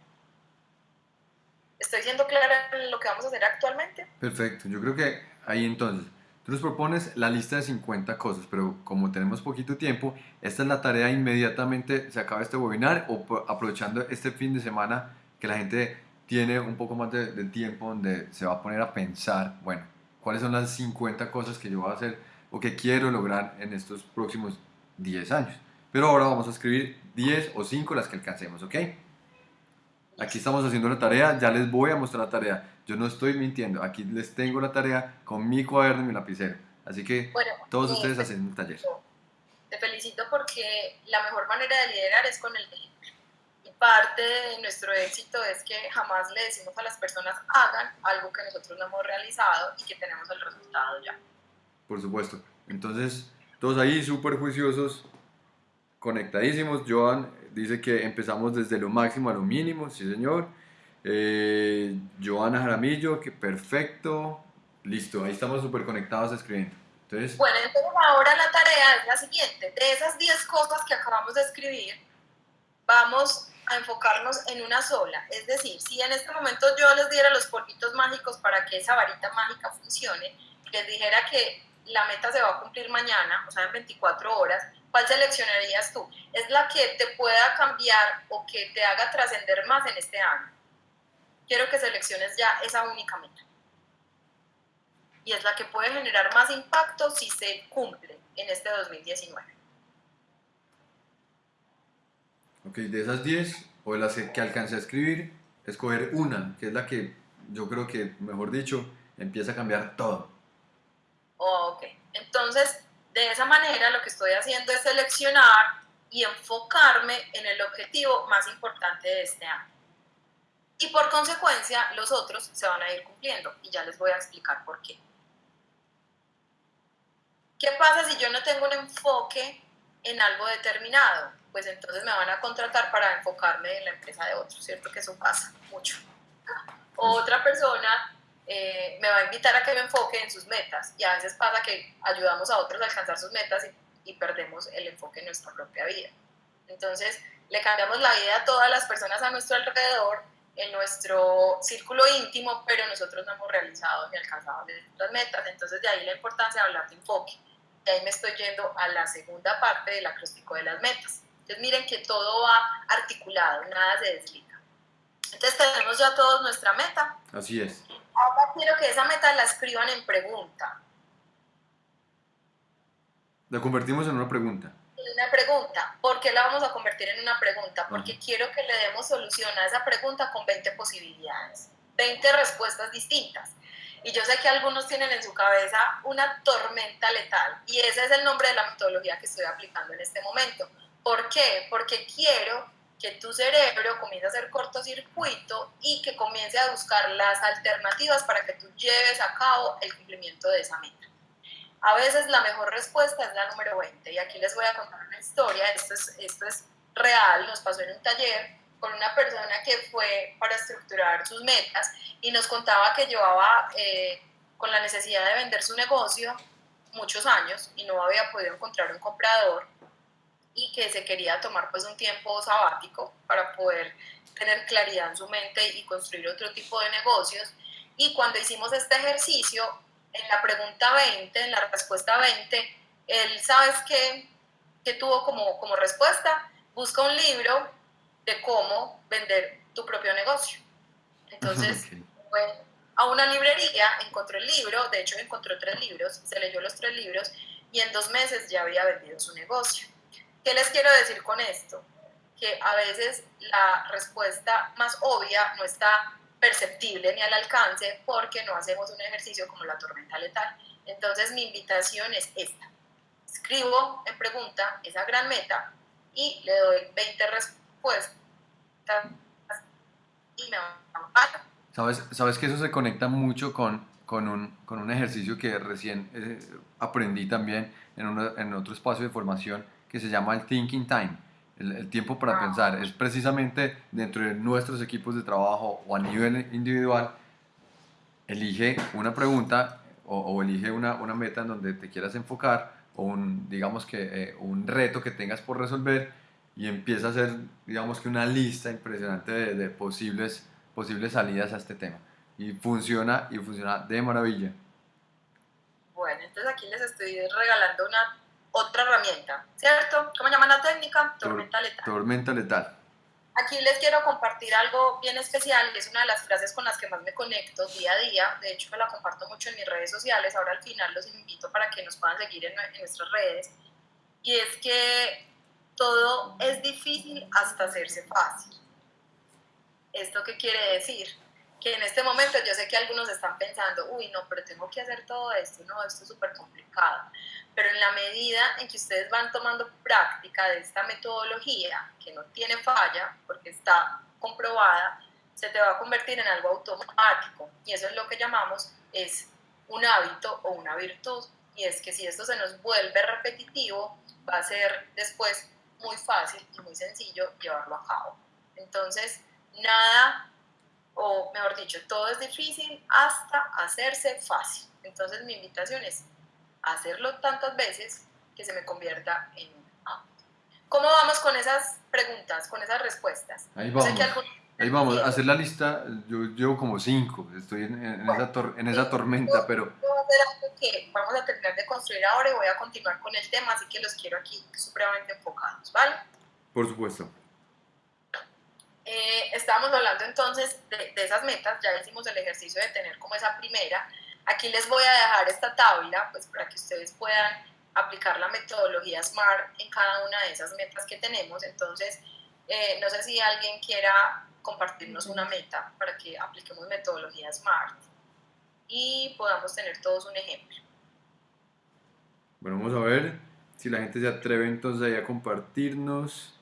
¿Estoy siendo clara en lo que vamos a hacer actualmente? Perfecto, yo creo que ahí entonces Nos propones la lista de 50 cosas, pero como tenemos poquito tiempo, esta es la tarea inmediatamente, se acaba este webinar o aprovechando este fin de semana que la gente tiene un poco más de, tiempo donde se va a poner a pensar, bueno, cuáles son las 50 cosas que yo voy a hacer o que quiero lograr en estos próximos 10 años. pero ahora vamos a escribir 10 o 5 las que alcancemos, ¿ok? Aquí estamos haciendo la tarea, ya les voy a mostrar la tarea. Yo no estoy mintiendo, aquí les tengo la tarea con mi cuaderno y mi lapicero. Así que todos ustedes hacen un taller. Te felicito porque la mejor manera de liderar es con el ejemplo. Y parte de nuestro éxito es que jamás le decimos a las personas hagan algo que nosotros no hemos realizado y que tenemos el resultado ya. Por supuesto. Entonces, todos ahí súper juiciosos, conectadísimos. Joan dice que empezamos desde lo máximo a lo mínimo, sí señor. Eh, Joana Jaramillo, que perfecto. Listo, ahí estamos súper conectados escribiendo. Entonces, bueno, entonces ahora la tarea es la siguiente. De esas 10 cosas que acabamos de escribir, vamos a enfocarnos en una sola. Es decir, si en este momento yo les diera los polvitos mágicos para que esa varita mágica funcione, les dijera que la meta se va a cumplir mañana, o sea, en 24 horas, ¿cuál seleccionarías tú? Es la que te pueda cambiar o que te haga trascender más en este año. Quiero que selecciones ya esa única meta. Y es la que puede generar más impacto si se cumple en este 2019. Ok, de esas 10 o de las que alcancé a escribir, escoger una, que es la que yo creo que, mejor dicho, empieza a cambiar todo. ok, entonces de esa manera lo que estoy haciendo es seleccionar y enfocarme en el objetivo más importante de este año. Y por consecuencia los otros se van a ir cumpliendo y ya les voy a explicar por qué. ¿Qué pasa si yo no tengo un enfoque en algo determinado? Pues entonces me van a contratar para enfocarme en la empresa de otros, ¿cierto? Que eso pasa mucho. otra persona eh, me va a invitar a que me enfoque en sus metas y a veces pasa que ayudamos a otros a alcanzar sus metas y, y perdemos el enfoque en nuestra propia vida. Entonces, le cambiamos la vida a todas las personas a nuestro alrededor, en nuestro círculo íntimo, pero nosotros no hemos realizado ni alcanzado nuestras metas. Entonces, de ahí la importancia de hablar de enfoque. Y ahí me estoy yendo a la segunda parte del acróstico de las metas. Entonces, miren que todo va articulado, nada se desliga. Entonces, tenemos ya todos nuestra meta. Así es. Ahora quiero que esa meta la escriban en pregunta. La convertimos en una pregunta. Una pregunta. ¿Por qué la vamos a convertir en una pregunta? Porque quiero que le demos solución a esa pregunta con 20 posibilidades, 20 respuestas distintas. Y yo sé que algunos tienen en su cabeza una tormenta letal y ese es el nombre de la metodología que estoy aplicando en este momento. ¿Por qué? Porque quiero que tu cerebro comience a hacer cortocircuito y que comience a buscar las alternativas para que tú lleves a cabo el cumplimiento de esa meta. A veces la mejor respuesta es la número 20 y aquí les voy a contar una historia, esto es, esto es real, nos pasó en un taller con una persona que fue para estructurar sus metas y nos contaba que llevaba eh, con la necesidad de vender su negocio muchos años y no había podido encontrar un comprador y que se quería tomar pues un tiempo sabático para poder tener claridad en su mente y construir otro tipo de negocios. Y cuando hicimos este ejercicio, en la pregunta 20, en la respuesta 20, él, ¿sabes qué, qué tuvo como, como respuesta? Busca un libro de cómo vender tu propio negocio. Entonces, fue a una librería, encontró el libro, de hecho encontró tres libros, se leyó los tres libros y en dos meses ya había vendido su negocio. ¿Qué les quiero decir con esto? Que a veces la respuesta más obvia no está perceptible ni al alcance porque no hacemos un ejercicio como la tormenta letal. Entonces mi invitación es esta. Escribo en pregunta esa gran meta y le doy 20 respuestas y me a... ¿Sabes, sabes que eso se conecta mucho con, con, un, con un ejercicio que recién eh, aprendí también en, en otro espacio de formación que se llama el thinking time, el, tiempo para ah. pensar. Es precisamente dentro de nuestros equipos de trabajo o a nivel individual, elige una pregunta o, elige una, una, meta en donde te quieras enfocar o un, digamos que eh, un reto que tengas por resolver y empieza a hacer, digamos que una lista impresionante de, de, posibles, posibles salidas a este tema. Y funciona, y funciona de maravilla. Bueno, entonces aquí les estoy regalando una otra herramienta, ¿cierto? ¿Cómo llaman la técnica? Tormenta letal. Tormenta letal. Aquí les quiero compartir algo bien especial, que es una de las frases con las que más me conecto día a día. De hecho, me la comparto mucho en mis redes sociales. Ahora al final los invito para que nos puedan seguir en, en nuestras redes. Y es que todo difícil hasta hacerse fácil. ¿Esto qué quiere decir? Que en este momento yo sé que algunos están pensando, uy, no, pero tengo que hacer todo esto, no, esto es súper complicado. Pero en la medida en que ustedes van tomando práctica de esta metodología, que no tiene falla, porque está comprobada, se te va a convertir en algo automático. Y eso es lo que llamamos es un hábito o una virtud. Y es que si esto se nos vuelve repetitivo, va a ser después muy fácil y muy sencillo llevarlo a cabo. Entonces, nada, o mejor dicho, todo es difícil hasta hacerse fácil. Entonces, mi invitación es hacerlo tantas veces que se me convierta en un hábito. ¿Cómo vamos con esas preguntas, con esas respuestas? Ahí vamos. Ahí vamos, a hacer la lista, yo llevo como cinco, estoy en, esa, en esa, tormenta, pero... que vamos a terminar de construir ahora y voy a continuar con el tema, así que los quiero aquí supremamente enfocados, ¿vale? Por supuesto. Eh, estábamos hablando entonces de, de, esas metas, ya hicimos el ejercicio de tener como esa primera. Aquí les voy a dejar esta tabla, pues para que ustedes puedan aplicar la metodología SMART en cada una de esas metas que tenemos. Entonces, eh, no sé si alguien quiera compartirnos una meta para que apliquemos metodología SMART y podamos tener todos un ejemplo. Bueno, vamos a ver si la gente se atreve entonces ahí a compartirnos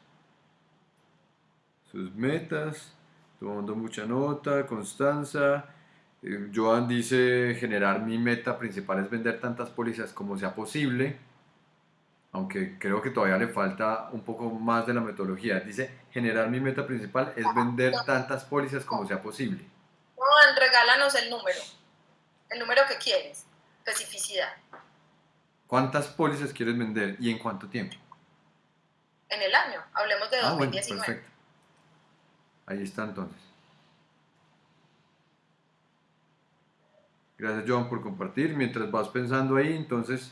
sus metas, tomando mucha nota, Constanza. Eh, Joan dice generar mi meta principal es vender tantas pólizas como sea posible aunque creo que todavía le falta un poco más de la metodología. Dice, generar mi meta principal es vender tantas pólizas como sea posible. Juan, regálanos el número, el número que quieres, especificidad. ¿Cuántas pólizas quieres vender y en cuánto tiempo? En el año, hablemos de 2019. Ah, perfecto. Ahí está entonces. Gracias John por compartir. Mientras vas pensando ahí, entonces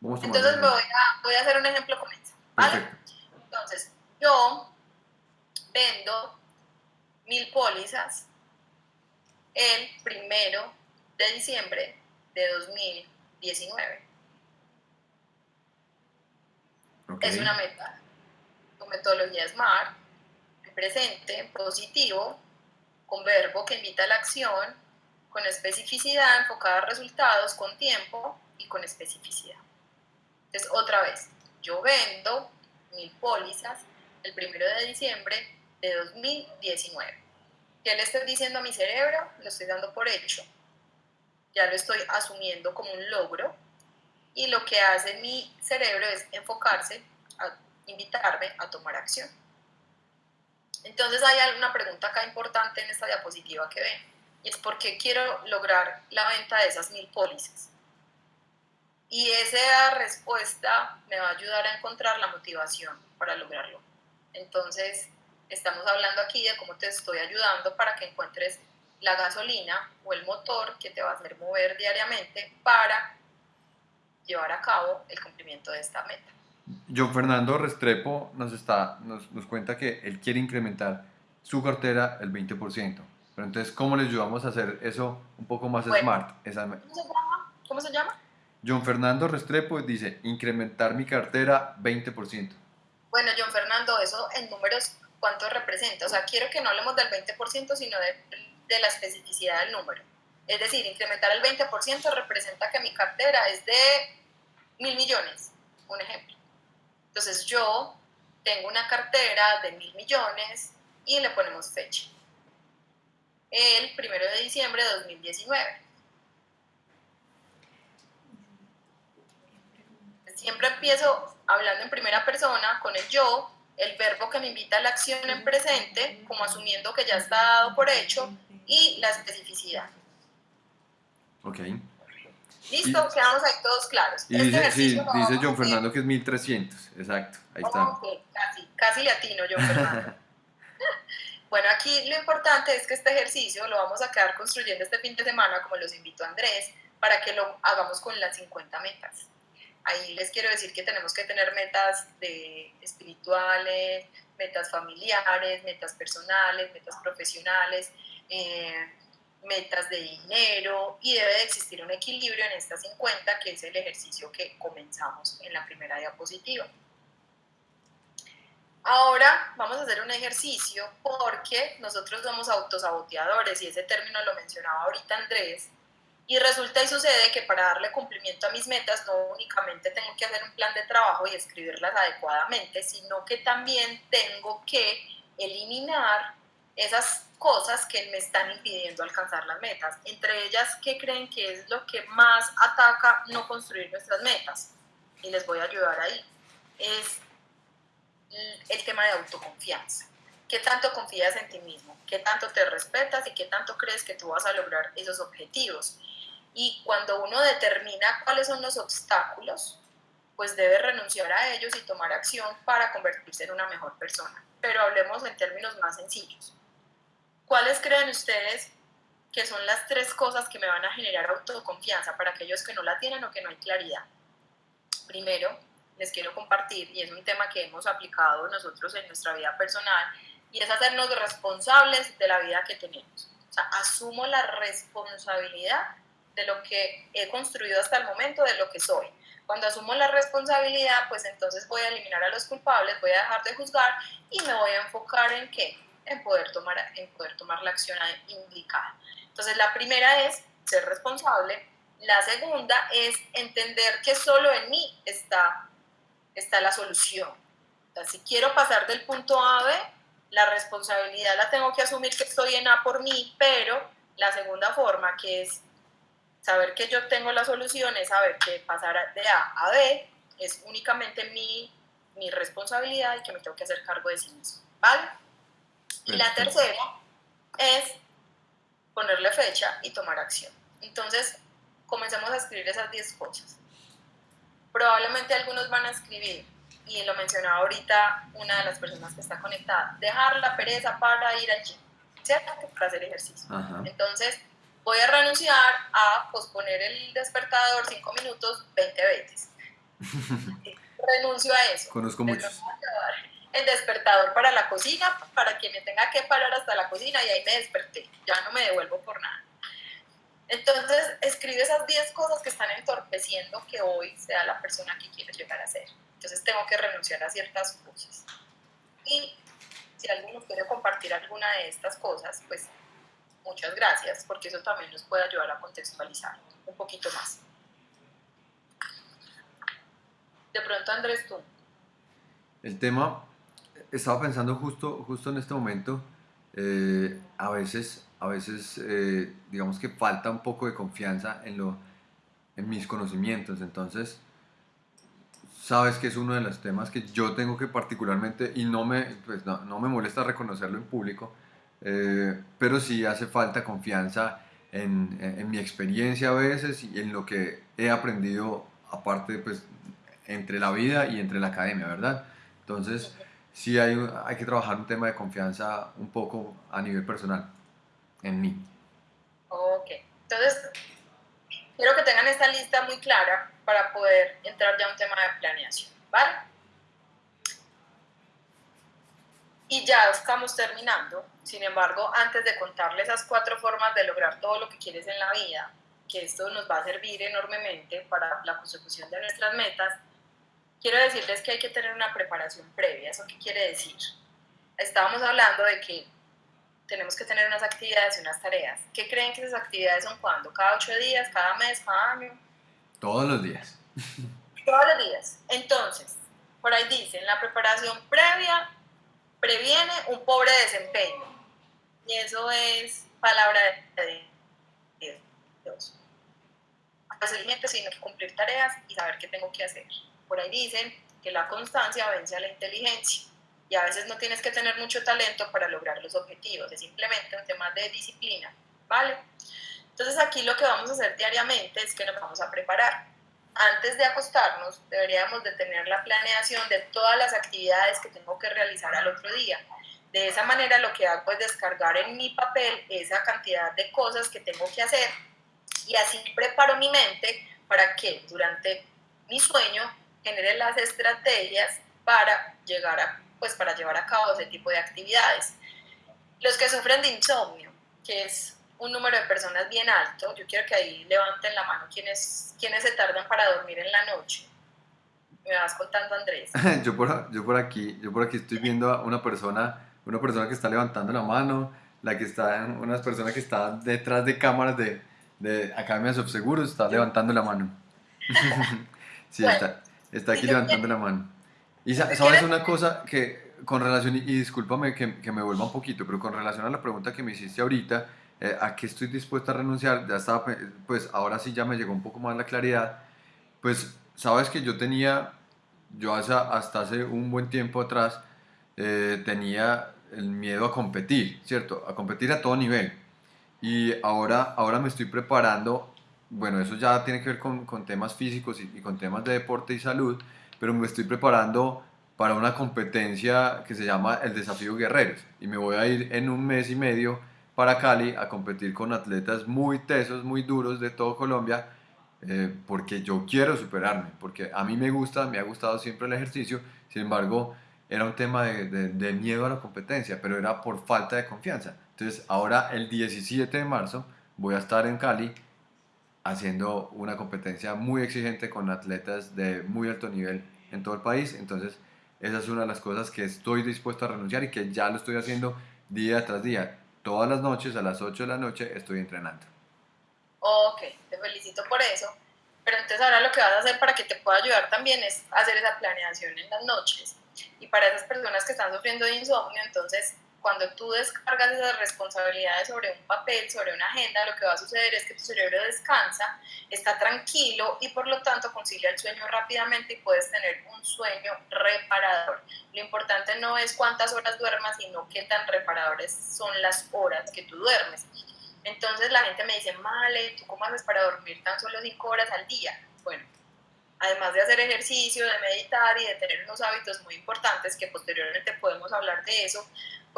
entonces voy a, voy a, hacer un ejemplo con eso. ¿vale? Entonces, yo vendo mil pólizas el primero de diciembre de 2019. Es una meta. Con metodología SMART, presente, positivo, con verbo que invita a la acción, con especificidad enfocada a resultados, con tiempo y con especificidad. Entonces, otra vez, yo vendo mil pólizas el primero de diciembre de 2019. ¿Qué le estoy diciendo a mi cerebro? Lo estoy dando por hecho. Ya lo estoy asumiendo como un logro. Y lo que hace mi cerebro es enfocarse a invitarme a tomar acción. Entonces hay una pregunta acá importante en esta diapositiva que ven. Y es por qué quiero lograr la venta de esas mil pólizas. Y esa respuesta me va a ayudar a encontrar la motivación para lograrlo. Entonces, estamos hablando aquí de cómo te estoy ayudando para que encuentres la gasolina o el motor que te va a hacer mover diariamente para llevar a cabo el cumplimiento de esta meta. John Fernando Restrepo nos, está, nos, nos cuenta que él quiere incrementar su cartera el 20%. Pero entonces, ¿cómo le ayudamos a hacer eso un poco más smart? Esa... ¿Cómo se llama? ¿Cómo se llama? John Fernando Restrepo dice, incrementar mi cartera 20%. Bueno, John Fernando, eso en números, ¿cuánto representa? O sea, quiero que no hablemos del 20%, sino de, la especificidad del número. Es decir, incrementar el 20% representa que mi cartera es de mil millones, un ejemplo. Entonces yo tengo una cartera de mil millones y le ponemos fecha. El primero de diciembre de 2019 siempre empiezo hablando en primera persona con el yo, el verbo que me invita a la acción en presente, como asumiendo que ya está dado por hecho, y la especificidad. Ok. Listo, quedamos ahí todos claros. Y este dice, sí, dice John Fernando que es 1300, exacto, ahí está. Okay, casi, casi latino John Fernando. bueno, aquí lo importante es que este ejercicio lo vamos a quedar construyendo este fin de semana, como los invito a Andrés, para que lo hagamos con las 50 metas. Ahí les quiero decir que tenemos que tener metas de espirituales, metas familiares, metas personales, metas profesionales, eh, metas de dinero y debe de existir un equilibrio en estas 50 que es el ejercicio que comenzamos en la primera diapositiva. Ahora vamos a hacer un ejercicio porque nosotros somos autosaboteadores y ese término lo mencionaba ahorita Andrés. Y resulta y sucede que para darle cumplimiento a mis metas no únicamente tengo que hacer un plan de trabajo y escribirlas adecuadamente, sino que también tengo que eliminar esas cosas que me están impidiendo alcanzar las metas. Entre ellas, ¿qué creen que es lo que más ataca no construir nuestras metas? Y les voy a ayudar ahí. Es el tema de autoconfianza. ¿Qué tanto confías en ti mismo? ¿Qué tanto te respetas y qué tanto crees que tú vas a lograr esos objetivos? Y cuando uno determina cuáles son los obstáculos, pues debe renunciar a ellos y tomar acción para convertirse en una mejor persona. Pero hablemos en términos más sencillos. ¿Cuáles creen ustedes que son las tres cosas que me van a generar autoconfianza para aquellos que no la tienen o que no hay claridad? Primero, les quiero compartir, y es un tema que hemos aplicado nosotros en nuestra vida personal, y es hacernos responsables de la vida que tenemos. O sea, asumo la responsabilidad de lo que he construido hasta el momento, de lo que soy. Cuando asumo la responsabilidad, pues entonces voy a eliminar a los culpables, voy a dejar de juzgar y me voy a enfocar en qué? En poder tomar, en poder tomar la acción indicada. Entonces, la primera es ser responsable. La segunda es entender que solo en mí está está la solución. si quiero pasar del punto A a B, la responsabilidad la tengo que asumir que estoy en A por mí, pero la segunda forma, que es saber que yo tengo la solución, es saber que pasar de A a B es únicamente mi, mi responsabilidad y que me tengo que hacer cargo de sí mismo. ¿Vale? Y la tercera es ponerle fecha y tomar acción. Entonces, comencemos a escribir esas 10 cosas probablemente algunos van a escribir, y lo mencionaba ahorita una de las personas que está conectada, dejar la pereza para ir al gym, ¿cierto? Para hacer ejercicio. Entonces, voy a renunciar a posponer el despertador 5 minutos 20 veces. Renuncio a eso. Conozco muchos. El despertador para la cocina, para que me tenga que parar hasta la cocina y ahí me desperté. Ya no me devuelvo por nada. Entonces, escribe esas 10 cosas que están entorpeciendo que hoy sea la persona que quieres llegar a ser. Entonces, tengo que renunciar a ciertas cosas. Y si alguno quiere compartir alguna de estas cosas, pues muchas gracias, porque eso también nos puede ayudar a contextualizar un poquito más. De pronto, Andrés, tú. El tema, estaba pensando justo, justo en este momento, eh, a veces a veces eh, digamos que falta un poco de confianza en, lo, en mis conocimientos, entonces sabes que es uno de los temas que yo tengo que particularmente, y no me, pues no, no me molesta reconocerlo en público, eh, pero sí hace falta confianza en, en, mi experiencia a veces y en lo que he aprendido aparte pues entre la vida y entre la academia, ¿verdad? Entonces sí hay, hay que trabajar un tema de confianza un poco a nivel personal en mí. Ok, entonces quiero que tengan esta lista muy clara para poder entrar ya a un tema de planeación, ¿vale? Y ya estamos terminando. Sin embargo, antes de contarles esas cuatro formas de lograr todo lo que quieres en la vida, que esto nos va a servir enormemente para la consecución de nuestras metas, quiero decirles que hay que tener una preparación previa. ¿Eso qué quiere decir? Estábamos hablando de que tenemos que tener unas actividades y unas tareas. ¿Qué creen que esas actividades son cuándo? ¿Cada ocho días? ¿Cada mes? ¿Cada año? Todos los días. Todos los días. Entonces, por ahí dicen, la preparación previa previene un pobre desempeño. Y eso es palabra de Dios. Fácilmente, sino que cumplir tareas y saber qué tengo que hacer. Por ahí dicen que la constancia vence a la inteligencia y a veces no tienes que tener mucho talento para lograr los objetivos, es simplemente un tema de disciplina, ¿vale? Entonces aquí lo que vamos a hacer diariamente es que nos vamos a preparar. Antes de acostarnos deberíamos de tener la planeación de todas las actividades que tengo que realizar al otro día. De esa manera lo que hago es descargar en mi papel esa cantidad de cosas que tengo que hacer y así preparo mi mente para que durante mi sueño genere las estrategias para llegar a pues para llevar a cabo ese tipo de actividades. Los que sufren de insomnio, que es un número de personas bien alto, yo quiero que ahí levanten la mano quienes, quienes se tardan para dormir en la noche. me vas contando, Andrés. yo, por, yo, por aquí, yo por aquí estoy viendo a una persona, una persona que está levantando la mano, la que está, unas personas que están detrás de cámaras de, de Academia de Subseguros, está levantando la mano. sí, está, está aquí levantando la mano. Y sabes una cosa que con relación, y, discúlpame que, que, me vuelva un poquito, pero con relación a la pregunta que me hiciste ahorita, eh, ¿a qué estoy dispuesta a renunciar? Ya estaba, pues ahora sí ya me llegó un poco más la claridad. Pues sabes que yo tenía, yo hasta, hasta hace un buen tiempo atrás, eh, tenía el miedo a competir, ¿cierto? A competir a todo nivel. Y ahora, ahora me estoy preparando, bueno, eso ya tiene que ver con, con temas físicos y, con temas de deporte y salud, pero me estoy preparando para una competencia que se llama el Desafío Guerreros. Y me voy a ir en un mes y medio para Cali a competir con atletas muy tesos, muy duros de todo Colombia, eh, porque yo quiero superarme, porque a mí me gusta, me ha gustado siempre el ejercicio, sin embargo, era un tema de, de, miedo a la competencia, pero era por falta de confianza. Entonces, ahora el 17 de marzo voy a estar en Cali haciendo una competencia muy exigente con atletas de muy alto nivel en todo el país. Entonces, esa es una de las cosas que estoy dispuesto a renunciar y que ya lo estoy haciendo día tras día. Todas las noches, a las 8 de la noche, estoy entrenando. Ok, te felicito por eso. Pero entonces ahora lo que vas a hacer para que te pueda ayudar también es hacer esa planeación en las noches y para esas personas que están sufriendo de insomnio, entonces cuando tú descargas esas responsabilidades sobre un papel, sobre una agenda, lo que va a suceder es que tu cerebro descansa, está tranquilo y por lo tanto concilia el sueño rápidamente y puedes tener un sueño reparador. Lo importante no es cuántas horas duermas, sino qué tan reparadores son las horas que tú duermes. Entonces la gente me dice, Male, ¿tú cómo haces para dormir tan solo 5 horas al día? Bueno, además de hacer ejercicio, de meditar y de tener unos hábitos muy importantes, que posteriormente podemos hablar de eso,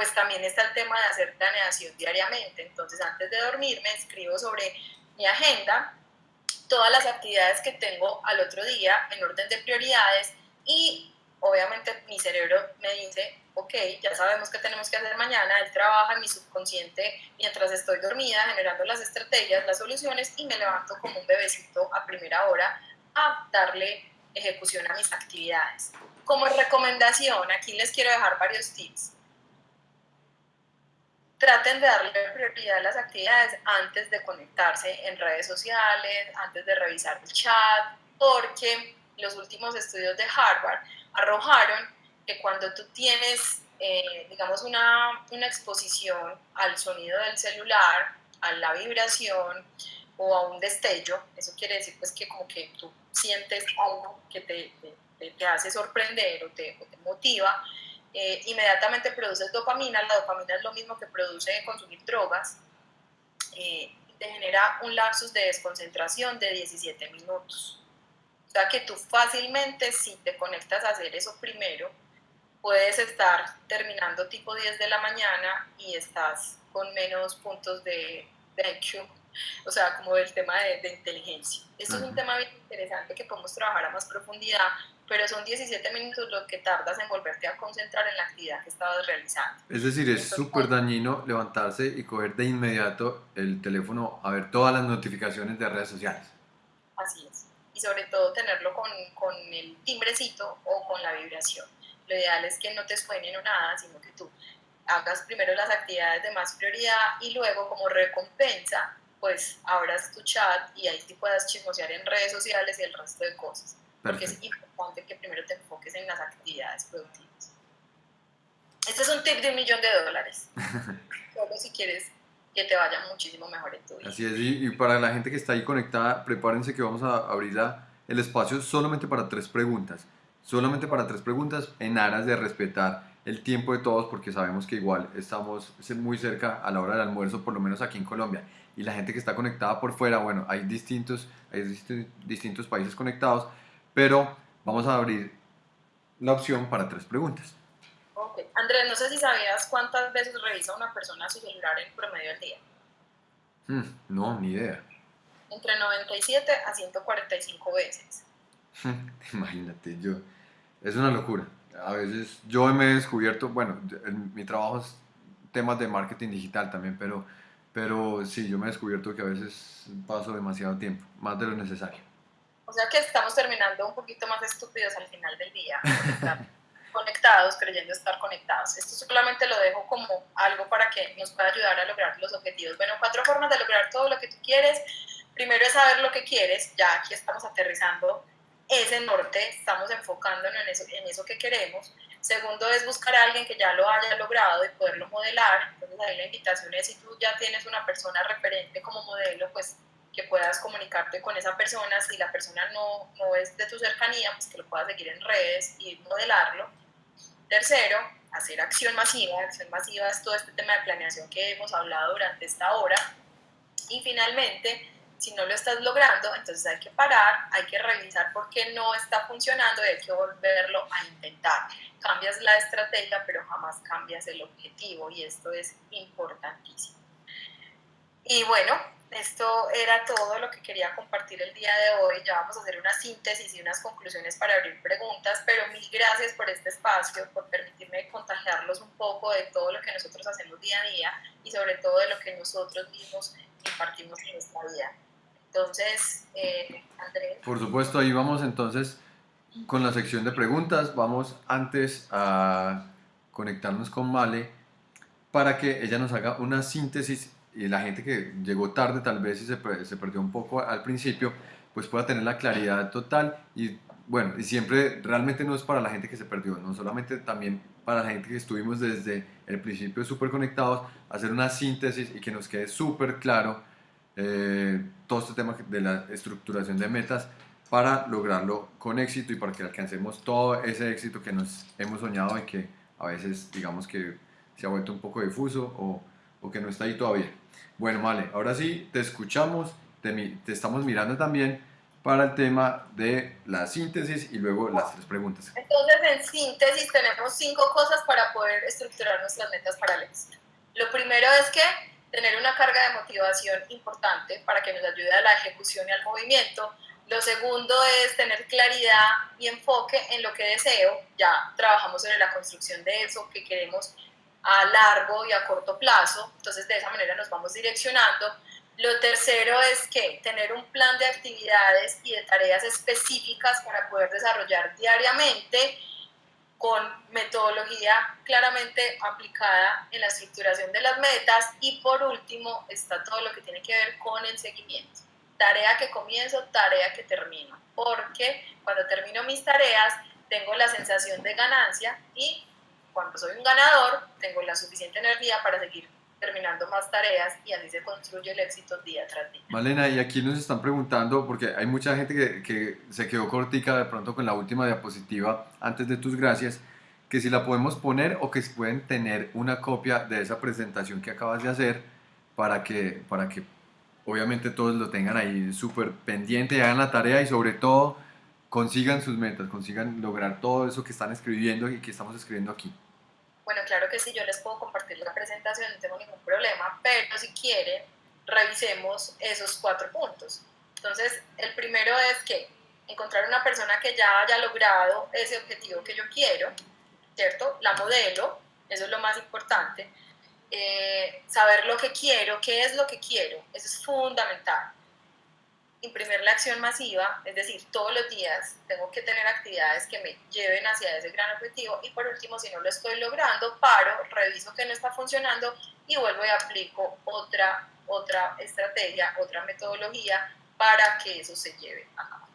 pues también está el tema de hacer planeación diariamente. Entonces, antes de dormir, me escribo sobre mi agenda, todas las actividades que tengo al otro día en orden de prioridades y obviamente mi cerebro me dice, ok, ya sabemos qué tenemos que hacer mañana, él trabaja en mi subconsciente mientras estoy dormida, generando las estrategias, las soluciones y me levanto como un bebecito a primera hora a darle ejecución a mis actividades. Como recomendación, aquí les quiero dejar varios tips. Traten de darle prioridad a las actividades antes de conectarse en redes sociales, antes de revisar el chat, porque los últimos estudios de Harvard arrojaron que cuando tú tienes, eh, digamos, una, una exposición al sonido del celular, a la vibración, o a un destello, eso quiere decir pues que como que tú sientes algo que te, te, te hace sorprender o te, te motiva, eh, inmediatamente produces dopamina, la dopamina es lo mismo que produce consumir drogas, eh, te genera un lapsus de desconcentración de 17 minutos. O sea que tú fácilmente si te conectas a hacer eso primero, puedes estar terminando tipo 10 de la mañana y estás con menos puntos de, de IQ o sea, como del tema de, de inteligencia. Esto es un tema bien interesante que podemos trabajar a más profundidad, pero son 17 minutos lo que tardas en volverte a concentrar en la actividad que estabas realizando. Es decir, es súper dañino levantarse y coger de inmediato el teléfono a ver todas las notificaciones de redes sociales. Así es. Y sobre todo tenerlo con, con el timbrecito o con la vibración. Lo ideal es que no te suene o nada, sino que tú hagas primero las actividades de más prioridad y luego como recompensa pues abras tu chat y ahí sí puedas chismosear en redes sociales y el resto de cosas. Porque es importante que primero te enfoques en las actividades productivas. Este es un tip de un millón de dólares. Solo si quieres que te vaya muchísimo mejor en tu vida. Así es, y, para la gente que está ahí conectada, prepárense que vamos a abrir el espacio solamente para tres preguntas. Solamente para tres preguntas en aras de respetar el tiempo de todos porque sabemos que igual estamos muy cerca a la hora del almuerzo, por lo menos aquí en Colombia y la gente que está conectada por fuera, bueno, hay distintos, hay distintos países conectados, pero vamos a abrir la opción para tres preguntas. Ok. Andrés, no sé si sabías cuántas veces revisa una persona su celular en promedio al día. Hmm, no, ni idea. Entre 97 a 145 veces. Imagínate, yo, es una locura. A veces yo me he descubierto, bueno, mi trabajo es temas de marketing digital también, pero pero sí, yo me he descubierto que a veces paso demasiado tiempo, más de lo necesario. O sea que estamos terminando un poquito más estúpidos al final del día, conectados, creyendo estar conectados. Esto solamente lo dejo como algo para que nos pueda ayudar a lograr los objetivos. Bueno, cuatro formas de lograr todo lo que tú quieres. Primero es saber lo que quieres, ya aquí estamos aterrizando ese norte, estamos enfocándonos en eso, en eso que queremos. Segundo es buscar a alguien que ya lo haya logrado y poderlo modelar. Entonces ahí la invitación es si tú ya tienes una persona referente como modelo, pues que puedas comunicarte con esa persona. Si la persona no, no es de tu cercanía, pues que lo puedas seguir en redes y modelarlo. Tercero, hacer acción masiva. Acción masiva es todo este tema de planeación que hemos hablado durante esta hora. Y finalmente, si no lo estás logrando, entonces hay que parar, hay que revisar por qué no está funcionando y hay que volverlo a intentar. Cambias la estrategia, pero jamás cambias el objetivo y esto es importantísimo. Y bueno, esto era todo lo que quería compartir el día de hoy. Ya vamos a hacer una síntesis y unas conclusiones para abrir preguntas, pero mil gracias por este espacio, por permitirme contagiarlos un poco de todo lo que nosotros hacemos día a día y sobre todo de lo que nosotros mismos impartimos en nuestra vida. Entonces, eh, Andrés. Por supuesto, ahí vamos entonces con la sección de preguntas. Vamos antes a conectarnos con Male para que ella nos haga una síntesis y la gente que llegó tarde tal vez y se, se perdió un poco al principio, pues pueda tener la claridad total y bueno, y siempre realmente no es para la gente que se perdió, no solamente también para la gente que estuvimos desde el principio súper conectados, hacer una síntesis y que nos quede súper claro eh, todo este tema de la estructuración de metas para lograrlo con éxito y para que alcancemos todo ese éxito que nos hemos soñado y que a veces digamos que se ha vuelto un poco difuso o, o que no está ahí todavía. Bueno, vale, ahora sí, te escuchamos, te, te estamos mirando también para el tema de la síntesis y luego las tres preguntas. Entonces, en síntesis tenemos cinco cosas para poder estructurar nuestras metas para el éxito. Lo primero es que tener una carga de motivación importante para que nos ayude a la ejecución y al movimiento. Lo segundo es tener claridad y enfoque en lo que deseo. Ya trabajamos sobre la construcción de eso que queremos a largo y a corto plazo. Entonces de esa manera nos vamos direccionando. Lo tercero es que tener un plan de actividades y de tareas específicas para poder desarrollar diariamente con metodología claramente aplicada en la estructuración de las metas y por último está todo lo que tiene que ver con el seguimiento. Tarea que comienzo, tarea que termino, porque cuando termino mis tareas tengo la sensación de ganancia y cuando soy un ganador tengo la suficiente energía para seguir terminando más tareas y así se construye el éxito día tras día. Malena, y aquí nos están preguntando, porque hay mucha gente que, que, se quedó cortica de pronto con la última diapositiva antes de tus gracias, que si la podemos poner o que si pueden tener una copia de esa presentación que acabas de hacer para que, para que obviamente todos lo tengan ahí súper pendiente, hagan la tarea y sobre todo consigan sus metas, consigan lograr todo eso que están escribiendo y que estamos escribiendo aquí. Bueno, claro que sí, yo les puedo compartir la presentación, no tengo ningún problema, pero si quieren, revisemos esos cuatro puntos. Entonces, el primero es que encontrar una persona que ya haya logrado ese objetivo que yo quiero, ¿cierto? La modelo, eso es lo más importante. Eh, saber lo que quiero, qué es lo que quiero, eso es fundamental imprimir la acción masiva, es decir, todos los días tengo que tener actividades que me lleven hacia ese gran objetivo y por último, si no lo estoy logrando, paro, reviso que no está funcionando y vuelvo y aplico otra, otra estrategia, otra metodología para que eso se lleve a cabo.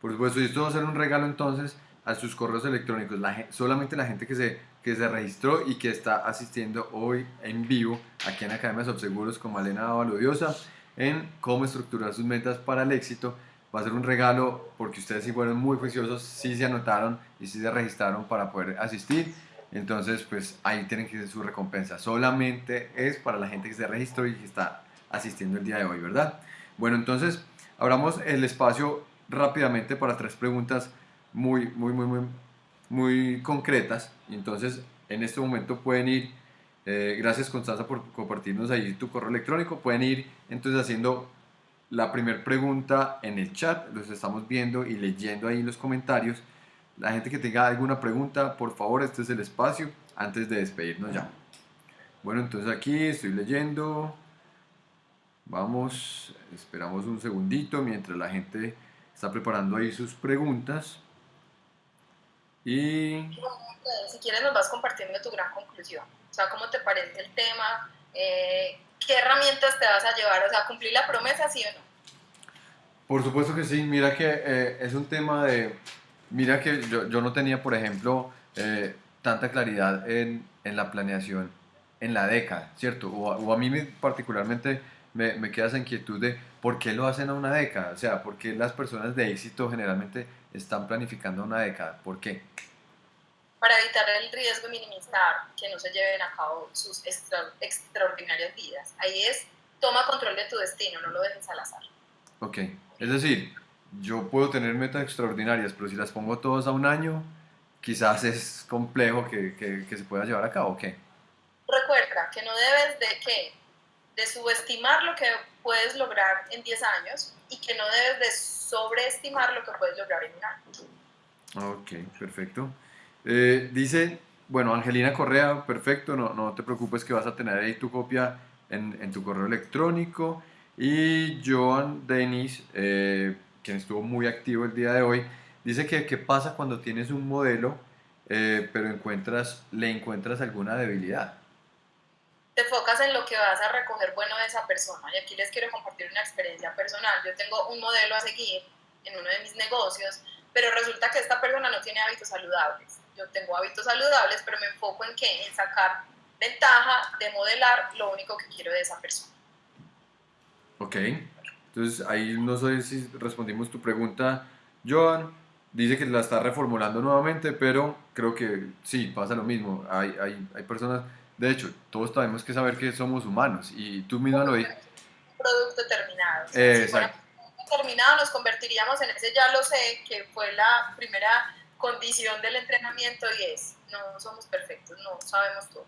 Por supuesto, y esto va a ser un regalo entonces a sus correos electrónicos, solamente la gente que se, que se registró y que está asistiendo hoy en vivo aquí en Academia Subseguros con Malena Valodiosa en cómo estructurar sus metas para el éxito. Va a ser un regalo porque ustedes sí fueron muy juiciosos, sí se anotaron y sí se registraron para poder asistir. Entonces, pues ahí tienen que ser su recompensa. Solamente es para la gente que se registró y que está asistiendo el día de hoy, ¿verdad? Bueno, entonces abramos el espacio rápidamente para tres preguntas muy, muy, muy, muy, muy concretas. Entonces, en este momento pueden ir eh, gracias Constanza por compartirnos ahí tu correo electrónico. Pueden ir entonces haciendo la primera pregunta en el chat. Los estamos viendo y leyendo ahí los comentarios. La gente que tenga alguna pregunta, por favor, este es el espacio antes de despedirnos ya. Bueno, entonces aquí estoy leyendo. Vamos, esperamos un segundito mientras la gente está preparando ahí sus preguntas. Y... Si quieres nos vas compartiendo tu gran conclusión. O sea, ¿cómo te parece el tema? Eh, ¿Qué herramientas te vas a llevar? O sea, ¿cumplir la promesa, sí o no? Por supuesto que sí. Mira que eh, es un tema de... Mira que yo, yo no tenía, por ejemplo, eh, tanta claridad en, en, la planeación en la década, ¿cierto? O, o a mí me, particularmente me, me, queda esa inquietud de por qué lo hacen a una década, o sea, por qué las personas de éxito generalmente están planificando una década, ¿por qué? Para evitar el riesgo y minimizar que no se lleven a cabo sus extra, extraordinarias vidas. Ahí es, toma control de tu destino, no lo dejes al azar. Ok, es decir, yo puedo tener metas extraordinarias, pero si las pongo todas a un año, quizás es complejo que, que, que se pueda llevar a cabo, ¿ok? Recuerda que no debes de qué? De subestimar lo que puedes lograr en 10 años y que no debes de sobreestimar lo que puedes lograr en un año. Ok, perfecto. Eh, dice, bueno, Angelina Correa, perfecto, no, no te preocupes que vas a tener ahí tu copia en, en tu correo electrónico. Y Joan Denis, eh, quien estuvo muy activo el día de hoy, dice que qué pasa cuando tienes un modelo, eh, pero encuentras, le encuentras alguna debilidad. Te enfocas en lo que vas a recoger bueno de esa persona. Y aquí les quiero compartir una experiencia personal. Yo tengo un modelo a seguir en uno de mis negocios, pero resulta que esta persona no tiene hábitos saludables. Yo tengo hábitos saludables, pero me enfoco en qué? En sacar ventaja de modelar lo único que quiero de esa persona. Ok, entonces ahí no sé si respondimos tu pregunta, Joan. Dice que la está reformulando nuevamente, pero creo que sí, pasa lo mismo. Hay, hay, hay personas, de hecho, todos tenemos que saber que somos humanos y tú misma lo dices. Producto terminado. Eh, si exacto. terminado nos convertiríamos en ese ya lo sé, que fue la primera condición del entrenamiento y es, no somos perfectos, no sabemos todo.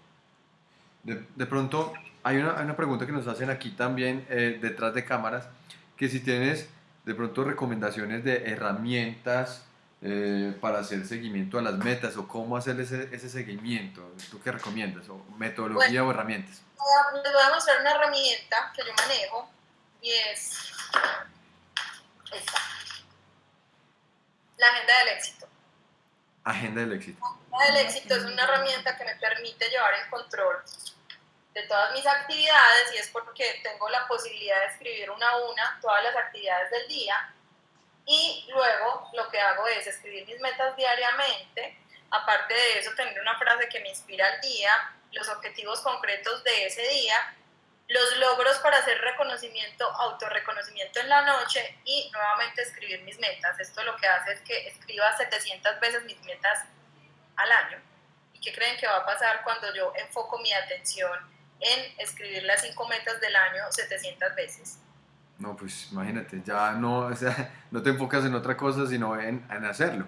De, de pronto, hay una, hay una, pregunta que nos hacen aquí también eh, detrás de cámaras, que si tienes de pronto recomendaciones de herramientas eh, para hacer seguimiento a las metas o cómo hacer ese, ese seguimiento, ¿tú qué recomiendas? ¿O metodología bueno, o herramientas? Les voy a mostrar una herramienta que yo manejo y es esta, la agenda del éxito. Agenda del éxito. Agenda del éxito es una herramienta que me permite llevar el control de todas mis actividades y es porque tengo la posibilidad de escribir una a una todas las actividades del día y luego lo que hago es escribir mis metas diariamente, aparte de eso tener una frase que me inspira al día, los objetivos concretos de ese día, los logros para hacer reconocimiento, autorreconocimiento en la noche y nuevamente escribir mis metas. Esto lo que hace es que escriba 700 veces mis metas al año. ¿Y qué creen que va a pasar cuando yo enfoco mi atención en escribir las cinco metas del año 700 veces. No, pues imagínate, ya no, o sea, no te enfocas en otra cosa, sino en, en hacerlo,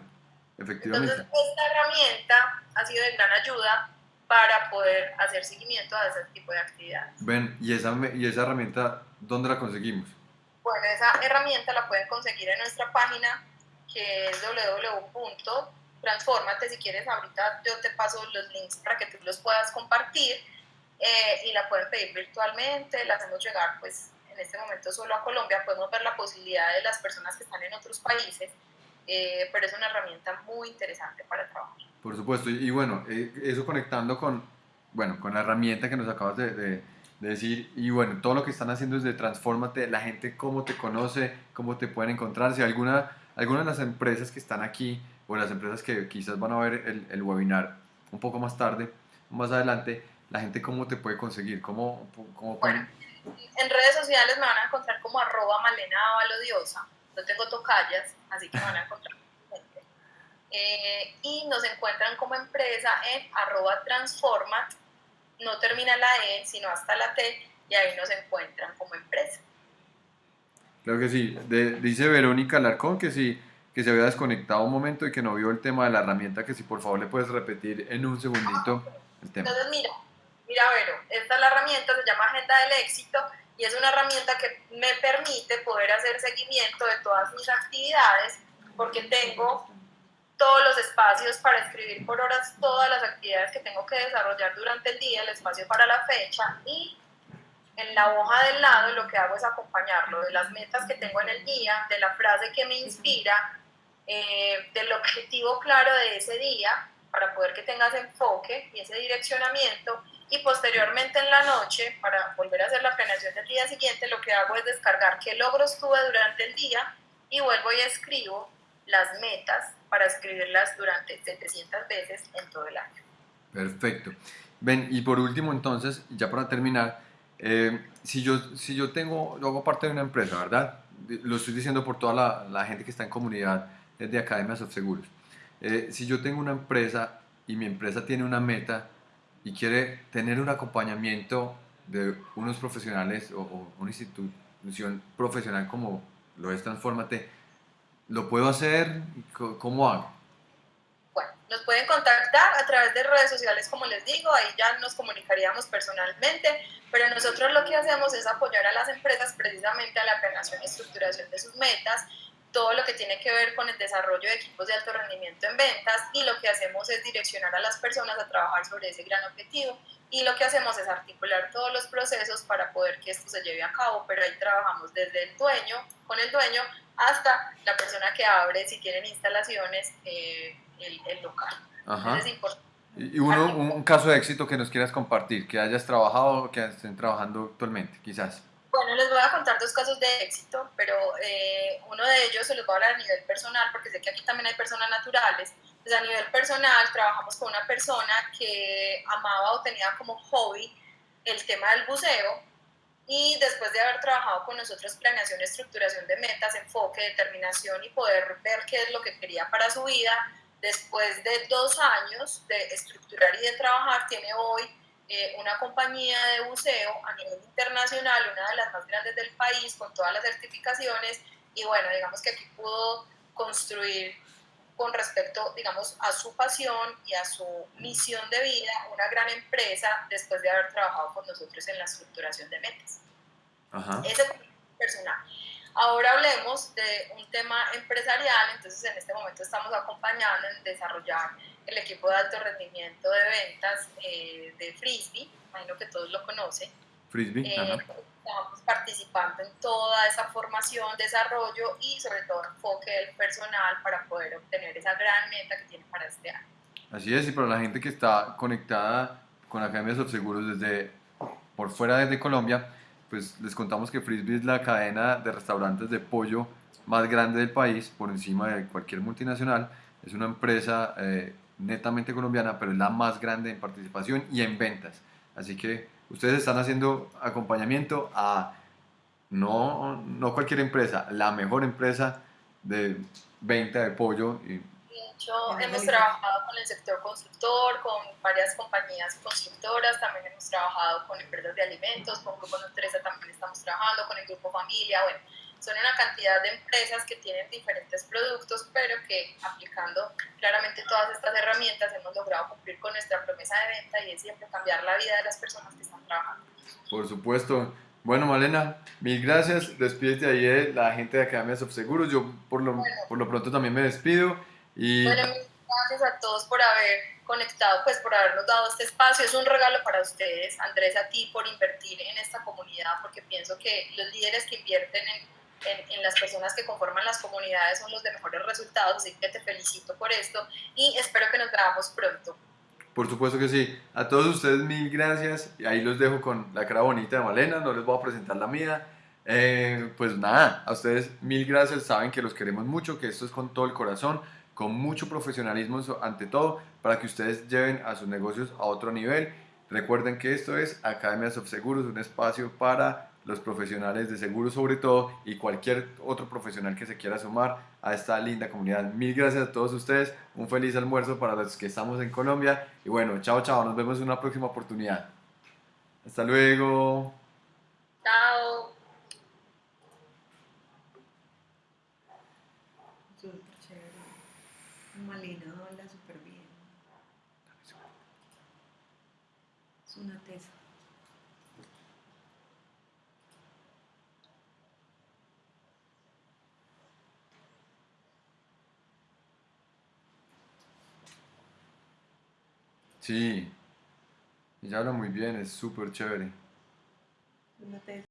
efectivamente. Entonces, esta herramienta ha sido de gran ayuda para poder hacer seguimiento a ese tipo de actividades. Ven, ¿y esa, y esa herramienta dónde la conseguimos? Bueno, esa herramienta la pueden conseguir en nuestra página que es www.transformate. Si quieres, ahorita yo te paso los links para que tú los puedas compartir eh, y la pueden pedir virtualmente, la hacemos llegar pues en este momento solo a Colombia, podemos ver la posibilidad de las personas que están en otros países, eh, pero es una herramienta muy interesante para trabajar. Por supuesto, y, bueno, eh, eso conectando con, bueno, con la herramienta que nos acabas de, de, de, decir, y bueno, todo lo que están haciendo es de transfórmate, la gente cómo te conoce, cómo te pueden encontrar, si alguna, alguna de las empresas que están aquí, o las empresas que quizás van a ver el, webinar un poco más tarde, más adelante, la gente cómo te puede conseguir, cómo, cómo bueno, en redes sociales me van a encontrar como arroba malena diosa, no tengo tocallas, así que me van a encontrar eh, y nos encuentran como empresa en arroba transformat, no termina la E, sino hasta la T, y ahí nos encuentran como empresa. Claro que sí, de, dice Verónica Larcón que sí, que se había desconectado un momento y que no vio el tema de la herramienta, que si por favor le puedes repetir en un segundito el tema. Entonces mira, mira, bueno, esta es la herramienta, se llama Agenda del Éxito y es una herramienta que me permite poder hacer seguimiento de todas mis actividades porque tengo todos los espacios para escribir por horas todas las actividades que tengo que desarrollar durante el día, el espacio para la fecha y en la hoja del lado lo que hago es acompañarlo de las metas que tengo en el día, de la frase que me inspira, eh, del objetivo claro de ese día, para poder que tengas enfoque y ese direccionamiento, y posteriormente en la noche, para volver a hacer la planeación del día siguiente, lo que hago es descargar qué logros tuve durante el día y vuelvo y escribo las metas para escribirlas durante 700 veces en todo el año. Perfecto. Ven, y por último entonces, ya para terminar, eh, si, yo, si yo tengo, yo hago parte de una empresa, ¿verdad? Lo estoy diciendo por toda la, la gente que está en comunidad de Academias of Seguros. Eh, si yo tengo una empresa y mi empresa tiene una meta y quiere tener un acompañamiento de unos profesionales o, o una institución profesional como lo es Transformate, ¿lo puedo hacer? ¿Cómo hago? Bueno, nos pueden contactar a través de redes sociales, como les digo, ahí ya nos comunicaríamos personalmente, pero nosotros lo que hacemos es apoyar a las empresas precisamente a la planeación y estructuración de sus metas, todo lo que tiene que ver con el desarrollo de equipos de alto rendimiento en ventas y lo que hacemos es direccionar a las personas a trabajar sobre ese gran objetivo y lo que hacemos es articular todos los procesos para poder que esto se lleve a cabo, pero ahí trabajamos desde el dueño, con el dueño, hasta la persona que abre, si tienen instalaciones, eh, el, local. Ajá. y uno, un caso de éxito que nos quieras compartir, que hayas trabajado, que estén trabajando actualmente, quizás. Bueno, les voy a contar dos casos de éxito, pero eh, uno de ellos se los voy a hablar a nivel personal, porque sé que aquí también hay personas naturales. Pues a nivel personal trabajamos con una persona que amaba o tenía como hobby el tema del buceo y después de haber trabajado con nosotros planeación, estructuración de metas, enfoque, determinación y poder ver qué es lo que quería para su vida, después de dos años de estructurar y de trabajar, tiene hoy eh, una compañía de buceo a nivel internacional, una de las más grandes del país, con todas las certificaciones, y bueno, digamos que aquí pudo construir con respecto, digamos, a su pasión y a su misión de vida, una gran empresa después de haber trabajado con nosotros en la estructuración de metas. Ajá. Ese es personal. Ahora hablemos de un tema empresarial, entonces en este momento estamos acompañando en desarrollar el equipo de alto rendimiento de ventas eh, de Frisbee, imagino que todos lo conocen. Frisbee, eh, Estamos participando en toda esa formación, desarrollo y sobre todo enfoque del personal para poder obtener esa gran meta que tiene para este año. Así es, y para la gente que está conectada con Academias of Seguros desde por fuera desde Colombia, pues les contamos que Frisbee es la cadena de restaurantes de pollo más grande del país, por encima de cualquier multinacional. Es una empresa eh, netamente colombiana, pero es la más grande en participación y en ventas. Así que ustedes están haciendo acompañamiento a no, no cualquier empresa, la mejor empresa de venta de pollo. Y, de hecho, hemos trabajado con el sector constructor, con varias compañías constructoras, también hemos trabajado con empresas de alimentos, con Grupo Nutresa también estamos trabajando, con el Grupo Familia, bueno, son una cantidad de empresas que tienen diferentes productos, pero que aplicando claramente todas estas herramientas hemos logrado cumplir con nuestra promesa de venta y es siempre cambiar la vida de las personas que están trabajando. Por supuesto. Bueno, Malena, mil gracias. Despídete ahí de la gente de Academia Subseguros. Yo por lo, por lo pronto también me despido. Y... Bueno, gracias a todos por haber conectado, pues por habernos dado este espacio. Es un regalo para ustedes, Andrés, a ti por invertir en esta comunidad, porque pienso que los líderes que invierten en en, las personas que conforman las comunidades son los de mejores resultados, así que te felicito por esto y espero que nos veamos pronto. Por supuesto que sí. A todos ustedes mil gracias. Y ahí los dejo con la cara bonita de Malena, no les voy a presentar la mía. Eh, pues nada, a ustedes mil gracias, saben que los queremos mucho, que esto es con todo el corazón, con mucho profesionalismo ante todo, para que ustedes lleven a sus negocios a otro nivel. Recuerden que esto es Academias of Seguros, un espacio para los profesionales de seguro sobre todo y cualquier otro profesional que se quiera sumar a esta linda comunidad. Mil gracias a todos ustedes, un feliz almuerzo para los que estamos en Colombia y bueno, chao chao, nos vemos en una próxima oportunidad. Hasta luego. Chao. Malina habla súper bien. Es una tesa. Sí, ella habla muy bien, es súper chévere.